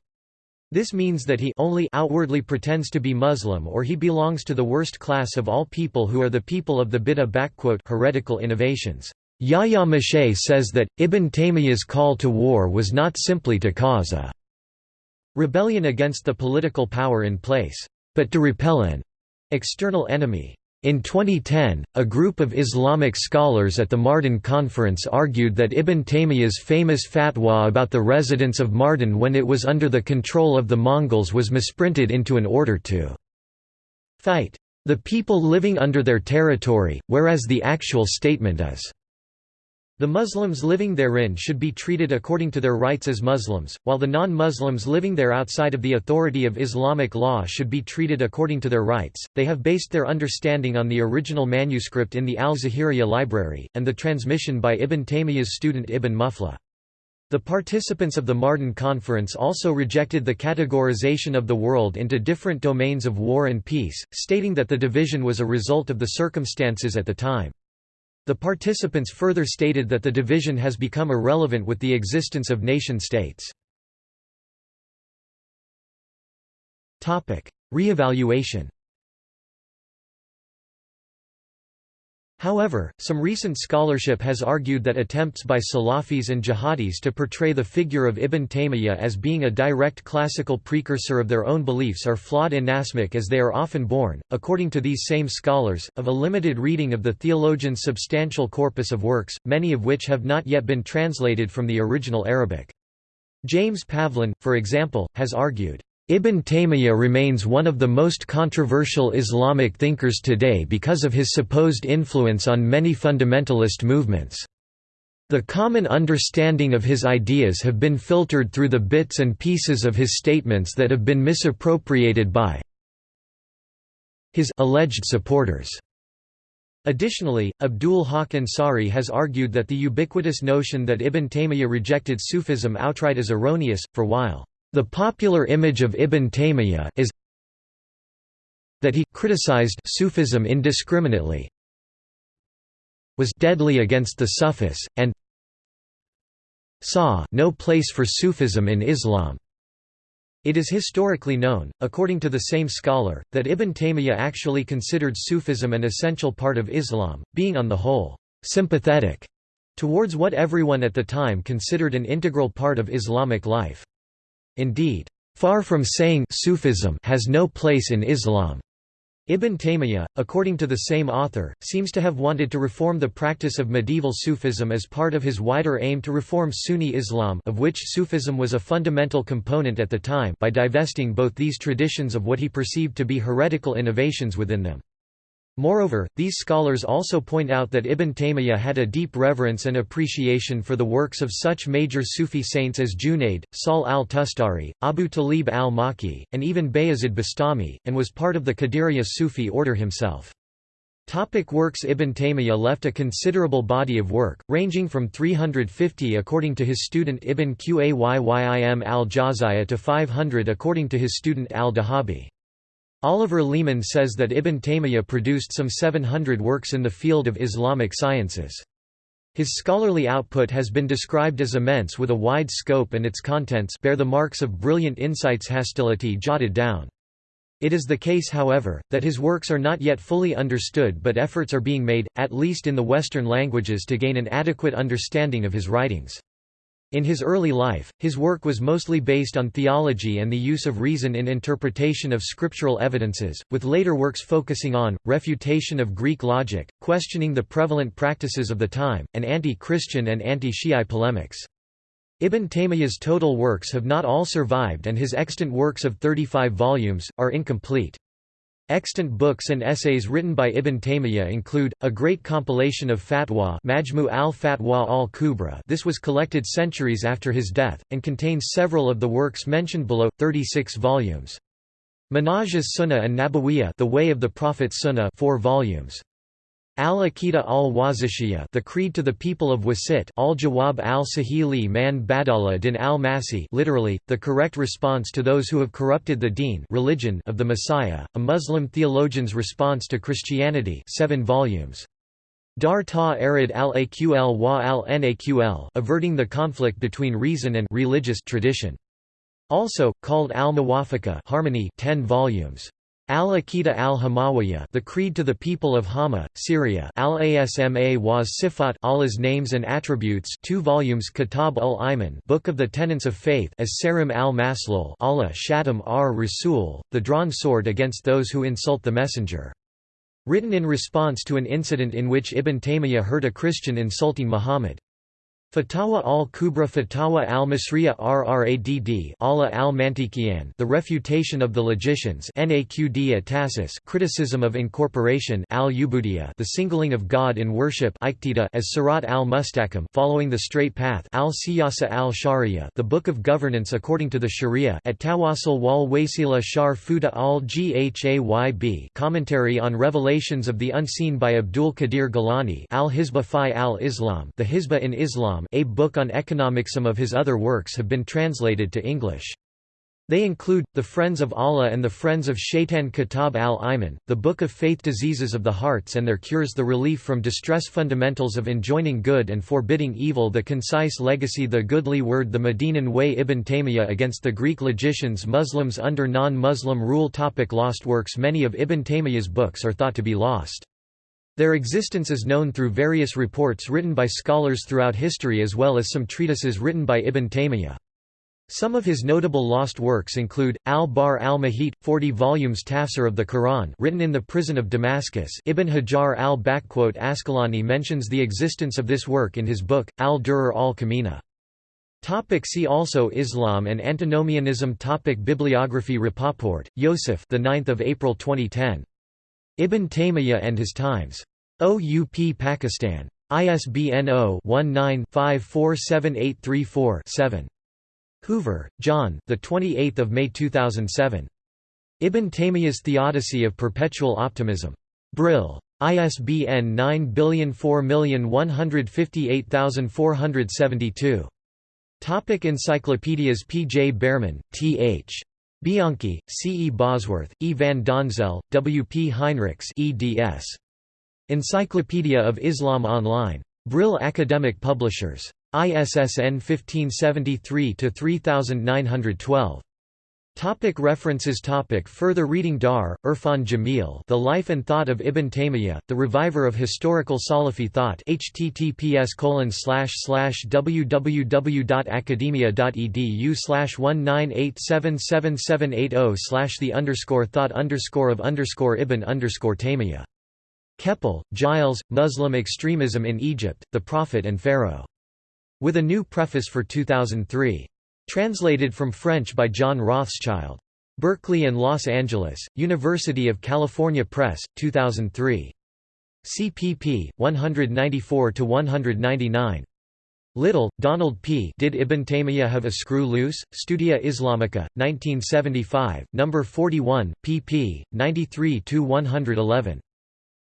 This means that he only outwardly pretends to be Muslim or he belongs to the worst class of all people who are the people of the bid'ah heretical innovations. Yahya Michot says that, Ibn Taymiyyah's call to war was not simply to cause a rebellion against the political power in place, but to repel an external enemy. In 2010, a group of Islamic scholars at the Mardin Conference argued that Ibn Taymiyyah's famous fatwa about the residence of Mardin when it was under the control of the Mongols was misprinted into an order to fight the people living under their territory, whereas the actual statement is the Muslims living therein should be treated according to their rights as Muslims, while the non-Muslims living there outside of the authority of Islamic law should be treated according to their rights. They have based their understanding on the original manuscript in the Al-Zahiriyya library, and the transmission by Ibn Taymiyyah's student Ibn Muflih. The participants of the Mardin Conference also rejected the categorization of the world into different domains of war and peace, stating that the division was a result of the circumstances at the time. The participants further stated that the division has become irrelevant with the existence of nation-states. Re-evaluation However, some recent scholarship has argued that attempts by Salafis and jihadis to portray the figure of Ibn Taymiyyah as being a direct classical precursor of their own beliefs are flawed inasmuch as they are often born, according to these same scholars, of a limited reading of the theologian's substantial corpus of works, many of which have not yet been translated from the original Arabic. James Pavlin, for example, has argued, Ibn Taymiyyah remains one of the most controversial Islamic thinkers today because of his supposed influence on many fundamentalist movements. The common understanding of his ideas have been filtered through the bits and pieces of his statements that have been misappropriated by his alleged supporters. Additionally, Abdul Haq Ansari has argued that the ubiquitous notion that Ibn Taymiyyah rejected Sufism outright is erroneous, for while the popular image of Ibn Taymiyyah is that he criticized Sufism indiscriminately, was deadly against the Sufis, and saw no place for Sufism in Islam. It is historically known, according to the same scholar, that Ibn Taymiyyah actually considered Sufism an essential part of Islam, being on the whole, sympathetic towards what everyone at the time considered an integral part of Islamic life. Indeed, far from saying Sufism has no place in Islam. Ibn Taymiyyah, according to the same author, seems to have wanted to reform the practice of medieval Sufism as part of his wider aim to reform Sunni Islam of which Sufism was a fundamental component at the time by divesting both these traditions of what he perceived to be heretical innovations within them. Moreover, these scholars also point out that Ibn Taymiyyah had a deep reverence and appreciation for the works of such major Sufi saints as Junaid, Sahl al-Tustari, Abu Talib al-Maki, and even Bayazid Bastami, and was part of the Qadiriyya Sufi order himself. Topic works Ibn Taymiyyah left a considerable body of work, ranging from 350 according to his student Ibn Qayyim al-Jawziyya to 500 according to his student al-Dhahabi. Oliver Leaman says that Ibn Taymiyyah produced some 700 works in the field of Islamic sciences. His scholarly output has been described as immense with a wide scope and its contents bear the marks of brilliant insights hostility jotted down. It is the case however, that his works are not yet fully understood but efforts are being made, at least in the Western languages to gain an adequate understanding of his writings. In his early life, his work was mostly based on theology and the use of reason in interpretation of scriptural evidences, with later works focusing on, refutation of Greek logic, questioning the prevalent practices of the time, and anti-Christian and anti-Shi'i polemics. Ibn Taymiyyah's total works have not all survived and his extant works of 35 volumes, are incomplete. Extant books and essays written by Ibn Taymiyyah include, a great compilation of fatwa Majmu al-Fatwa al-Kubra this was collected centuries after his death, and contains several of the works mentioned below, 36 volumes. Manhaj as-Sunnah and Nabawiyya the Way of the Prophet Sunnah 4 volumes. Al-Aqida al-Wasitiyya The Creed to the People of Wasit al-Jawab al-Sahili man Badala din al-Masi literally, the correct response to those who have corrupted the deen religion of the Messiah, a Muslim theologian's response to Christianity 7 volumes. Dar ta arid al-Aql wa al-Naql averting the conflict between reason and religious tradition. Also, called al-Muwafaqa harmony 10 volumes. Al-Aqidah al-Hamawiyya The Creed to the People of Hama, Syria Al-Asma was Sifat Allah's Names and Attributes 2 volumes Kitab ul-Iman Book of the Tenets of Faith as Sarim al-Maslul Allah Shatam ar-Rasul, the drawn sword against those who insult the Messenger. Written in response to an incident in which Ibn Taymiyyah heard a Christian insulting Muhammad. Fatawa al-Kubra Fatawa al-Masriya Rradd Allah al-Mantiqiyan The Refutation of the Logicians Naqd Atasis Criticism of Incorporation al-Ubudiyya The Singling of God in Worship as Sirat al-Mustaqim Following the Straight Path al-Siyasa al-Sharia The Book of Governance according to the Sharia at Tawassul wal Wasila Shar Fuda al-Ghayb Commentary on Revelations of the Unseen by Abdul Qadir Gilani al-Hisba fi al-Islam The Hisba in Islam A book on economics Some of his other works have been translated to English. They include, The Friends of Allah and the Friends of Shaitan Kitab al-Iman, The Book of Faith Diseases of the Hearts and Their Cures The Relief from Distress Fundamentals of Enjoining Good and Forbidding Evil The Concise Legacy The Goodly Word The Medinan Way Ibn Taymiyyah against the Greek logicians Muslims under non-Muslim rule topic Lost works Many of Ibn Taymiyyah's books are thought to be lost. Their existence is known through various reports written by scholars throughout history as well as some treatises written by Ibn Taymiyyah. Some of his notable lost works include, Al-Bahr al-Muhit, 40 volumes Tafsir of the Quran written in the prison of Damascus Ibn Hajar al-Asqalani mentions the existence of this work in his book, Al-Durar al-Kamina. Topic see also Islam and antinomianism Topic Bibliography Rapoport, Yosef the 9th of April 2010. Ibn Taymiyyah and His Times. OUP Pakistan. ISBN 0-19-547834-7. Hoover, John, the 28th of May 2007. Ibn Taymiyyah's Theodicy of Perpetual Optimism. Brill. ISBN 9004158472. Topic Encyclopedias P. J. Bearman, T. H. Bianchi, C. E. Bosworth, E. van Donzel, W. P. Heinrichs eds. Encyclopedia of Islam Online. Brill Academic Publishers. ISSN 1573-3912. Topic references topic Further reading Dar, Irfan Jamil The Life and Thought of Ibn Taymiyyah, The Reviver of Historical Salafi Thought https www.academia.edu slash 19877780 the underscore thought underscore of underscore Ibn underscore Taymiyyah. Kepel, Gilles, Muslim Extremism in Egypt, the Prophet and Pharaoh. With a new preface for 2003. Translated from French by John Rothschild. Berkeley and Los Angeles, University of California Press, 2003. CPP 194 to 199. Little, Donald P. Did Ibn Taymiyyah have a screw loose? Studia Islamica, 1975, No. 41, pp. 93-111.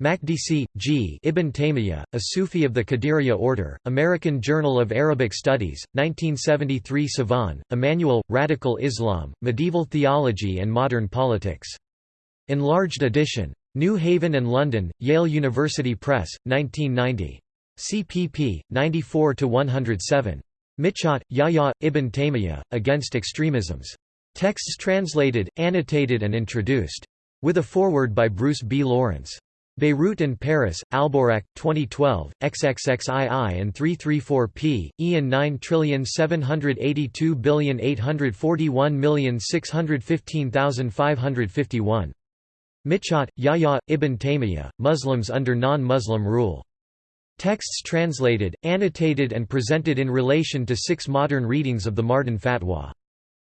Makdisi, G. Ibn Taymiyyah, a Sufi of the Qadiriyya order, American Journal of Arabic Studies, 1973 Sivan, Emmanuel, Radical Islam, Medieval Theology and Modern Politics. Enlarged edition. New Haven and London, Yale University Press, 1990. cpp. 94–107. Michot, Yahya, Ibn Taymiyyah, Against Extremisms. Texts translated, annotated and introduced. With a foreword by Bruce B. Lawrence. Beirut and Paris, Albouraq, 2012, XXXII and 334p, Ian 9782841615551. Michot, Yahya, Ibn Taymiyyah, Muslims under non-Muslim rule. Texts translated, annotated and presented in relation to six modern readings of the Mardin Fatwa.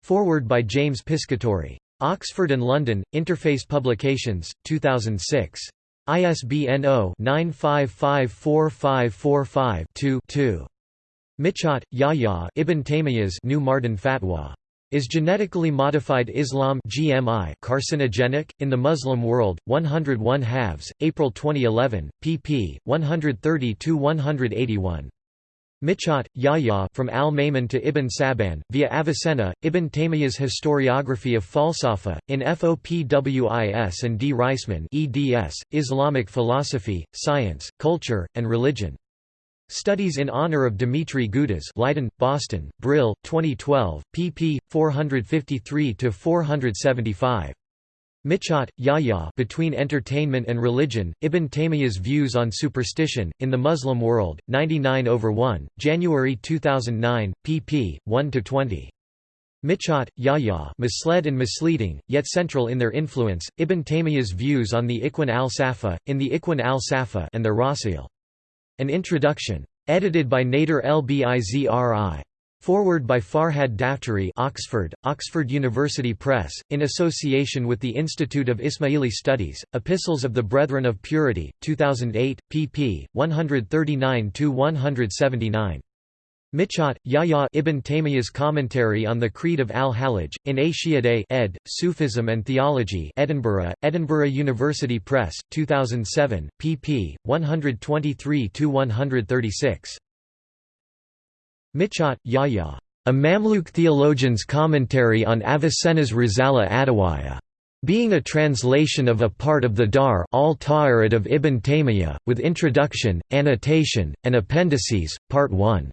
Forward by James Piscatori. Oxford and London, Interface Publications, 2006. ISBN 0-9554545-2 Michot, Yahya Ibn Taymiyyah's New Mardin Fatwa. Is genetically modified Islam GMI carcinogenic? In the Muslim World, 101 halves, April 2011, pp. 130–181. Michot, Yahya from Al-Ma'mun to Ibn Sab'in, via Avicenna, Ibn Taymiyyah's Historiography of Falsafa, in Fopwis and D. Reisman eds, Islamic Philosophy, Science, Culture, and Religion. Studies in honor of Dimitri Gutas Leiden, Boston, Brill, 2012, pp. 453–475. Michot, Yahya Between Entertainment and Religion, Ibn Taymiyyah's Views on Superstition, in the Muslim World, 99 over 1, January 2009, pp. 1–20. Michot, Yahya misled and misleading, yet central in their influence, Ibn Taymiyyah's views on the Ikhwan al-Safa, in the Ikhwan al-Safa and their Rasa'il. An Introduction. Edited by Nader El-Bizri. Forward by Farhad Daftary Oxford, Oxford University Press, in association with the Institute of Ismaili Studies, Epistles of the Brethren of Purity, 2008, pp. 139–179. Michot, Yahya Ibn Taymiyyah's Commentary on the Creed of al-Hallaj, in Ashiade ed., Sufism and Theology Edinburgh, Edinburgh University Press, 2007, pp. 123–136. Michot, Yahya. A Mamluk theologian's commentary on Avicenna's Risala Adhawiyya. Being a translation of a part of the Dar al of Ibn Taymiyyah, with introduction, annotation, and appendices, Part 1.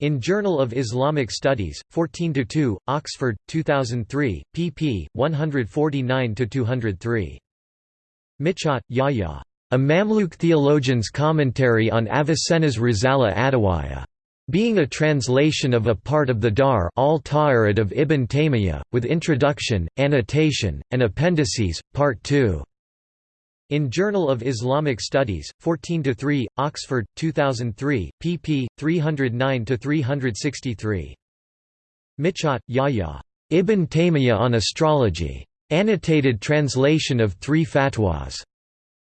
In Journal of Islamic Studies, 14–2, Oxford, 2003, pp. 149–203. Michot, Yahya. A Mamluk theologian's commentary on Avicenna's Risala Adhawiyya being a translation of a part of the Dar al of Ibn Taymiyyah, with introduction, annotation, and appendices, Part 2. In Journal of Islamic Studies, 14–3, Oxford, 2003, pp. 309–363. Michot, Yahya. Ibn Taymiyyah on Astrology. Annotated translation of three fatwas.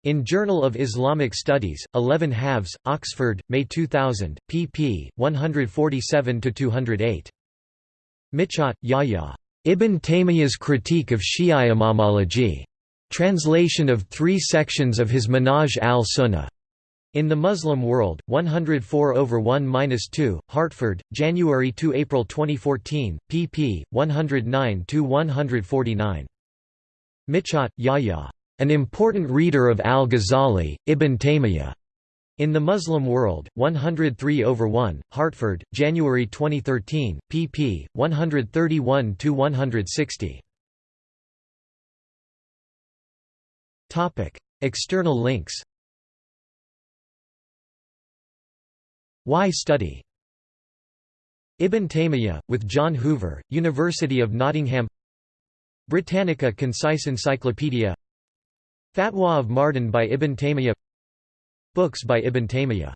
In Journal of Islamic Studies, 11 halves, Oxford, May 2000, pp. 147–208. Michot, Yahya. Ibn Taymiyyah's Critique of Shi'a Imamology. Translation of three sections of his Manhaj al-Sunnah. In the Muslim World, 104 over 1–2, Hartford, January to April 2014, pp. 109–149. Michot, Yahya. An important reader of al-Ghazali, Ibn Taymiyyah. In the Muslim World, 103 over 1, Hartford, January 2013, pp. 131 to 160. Topic: External links Why study? Ibn Taymiyyah, with John Hoover, University of Nottingham Britannica Concise Encyclopedia Fatwa of Mardin by Ibn Taymiyyah. Books by Ibn Taymiyyah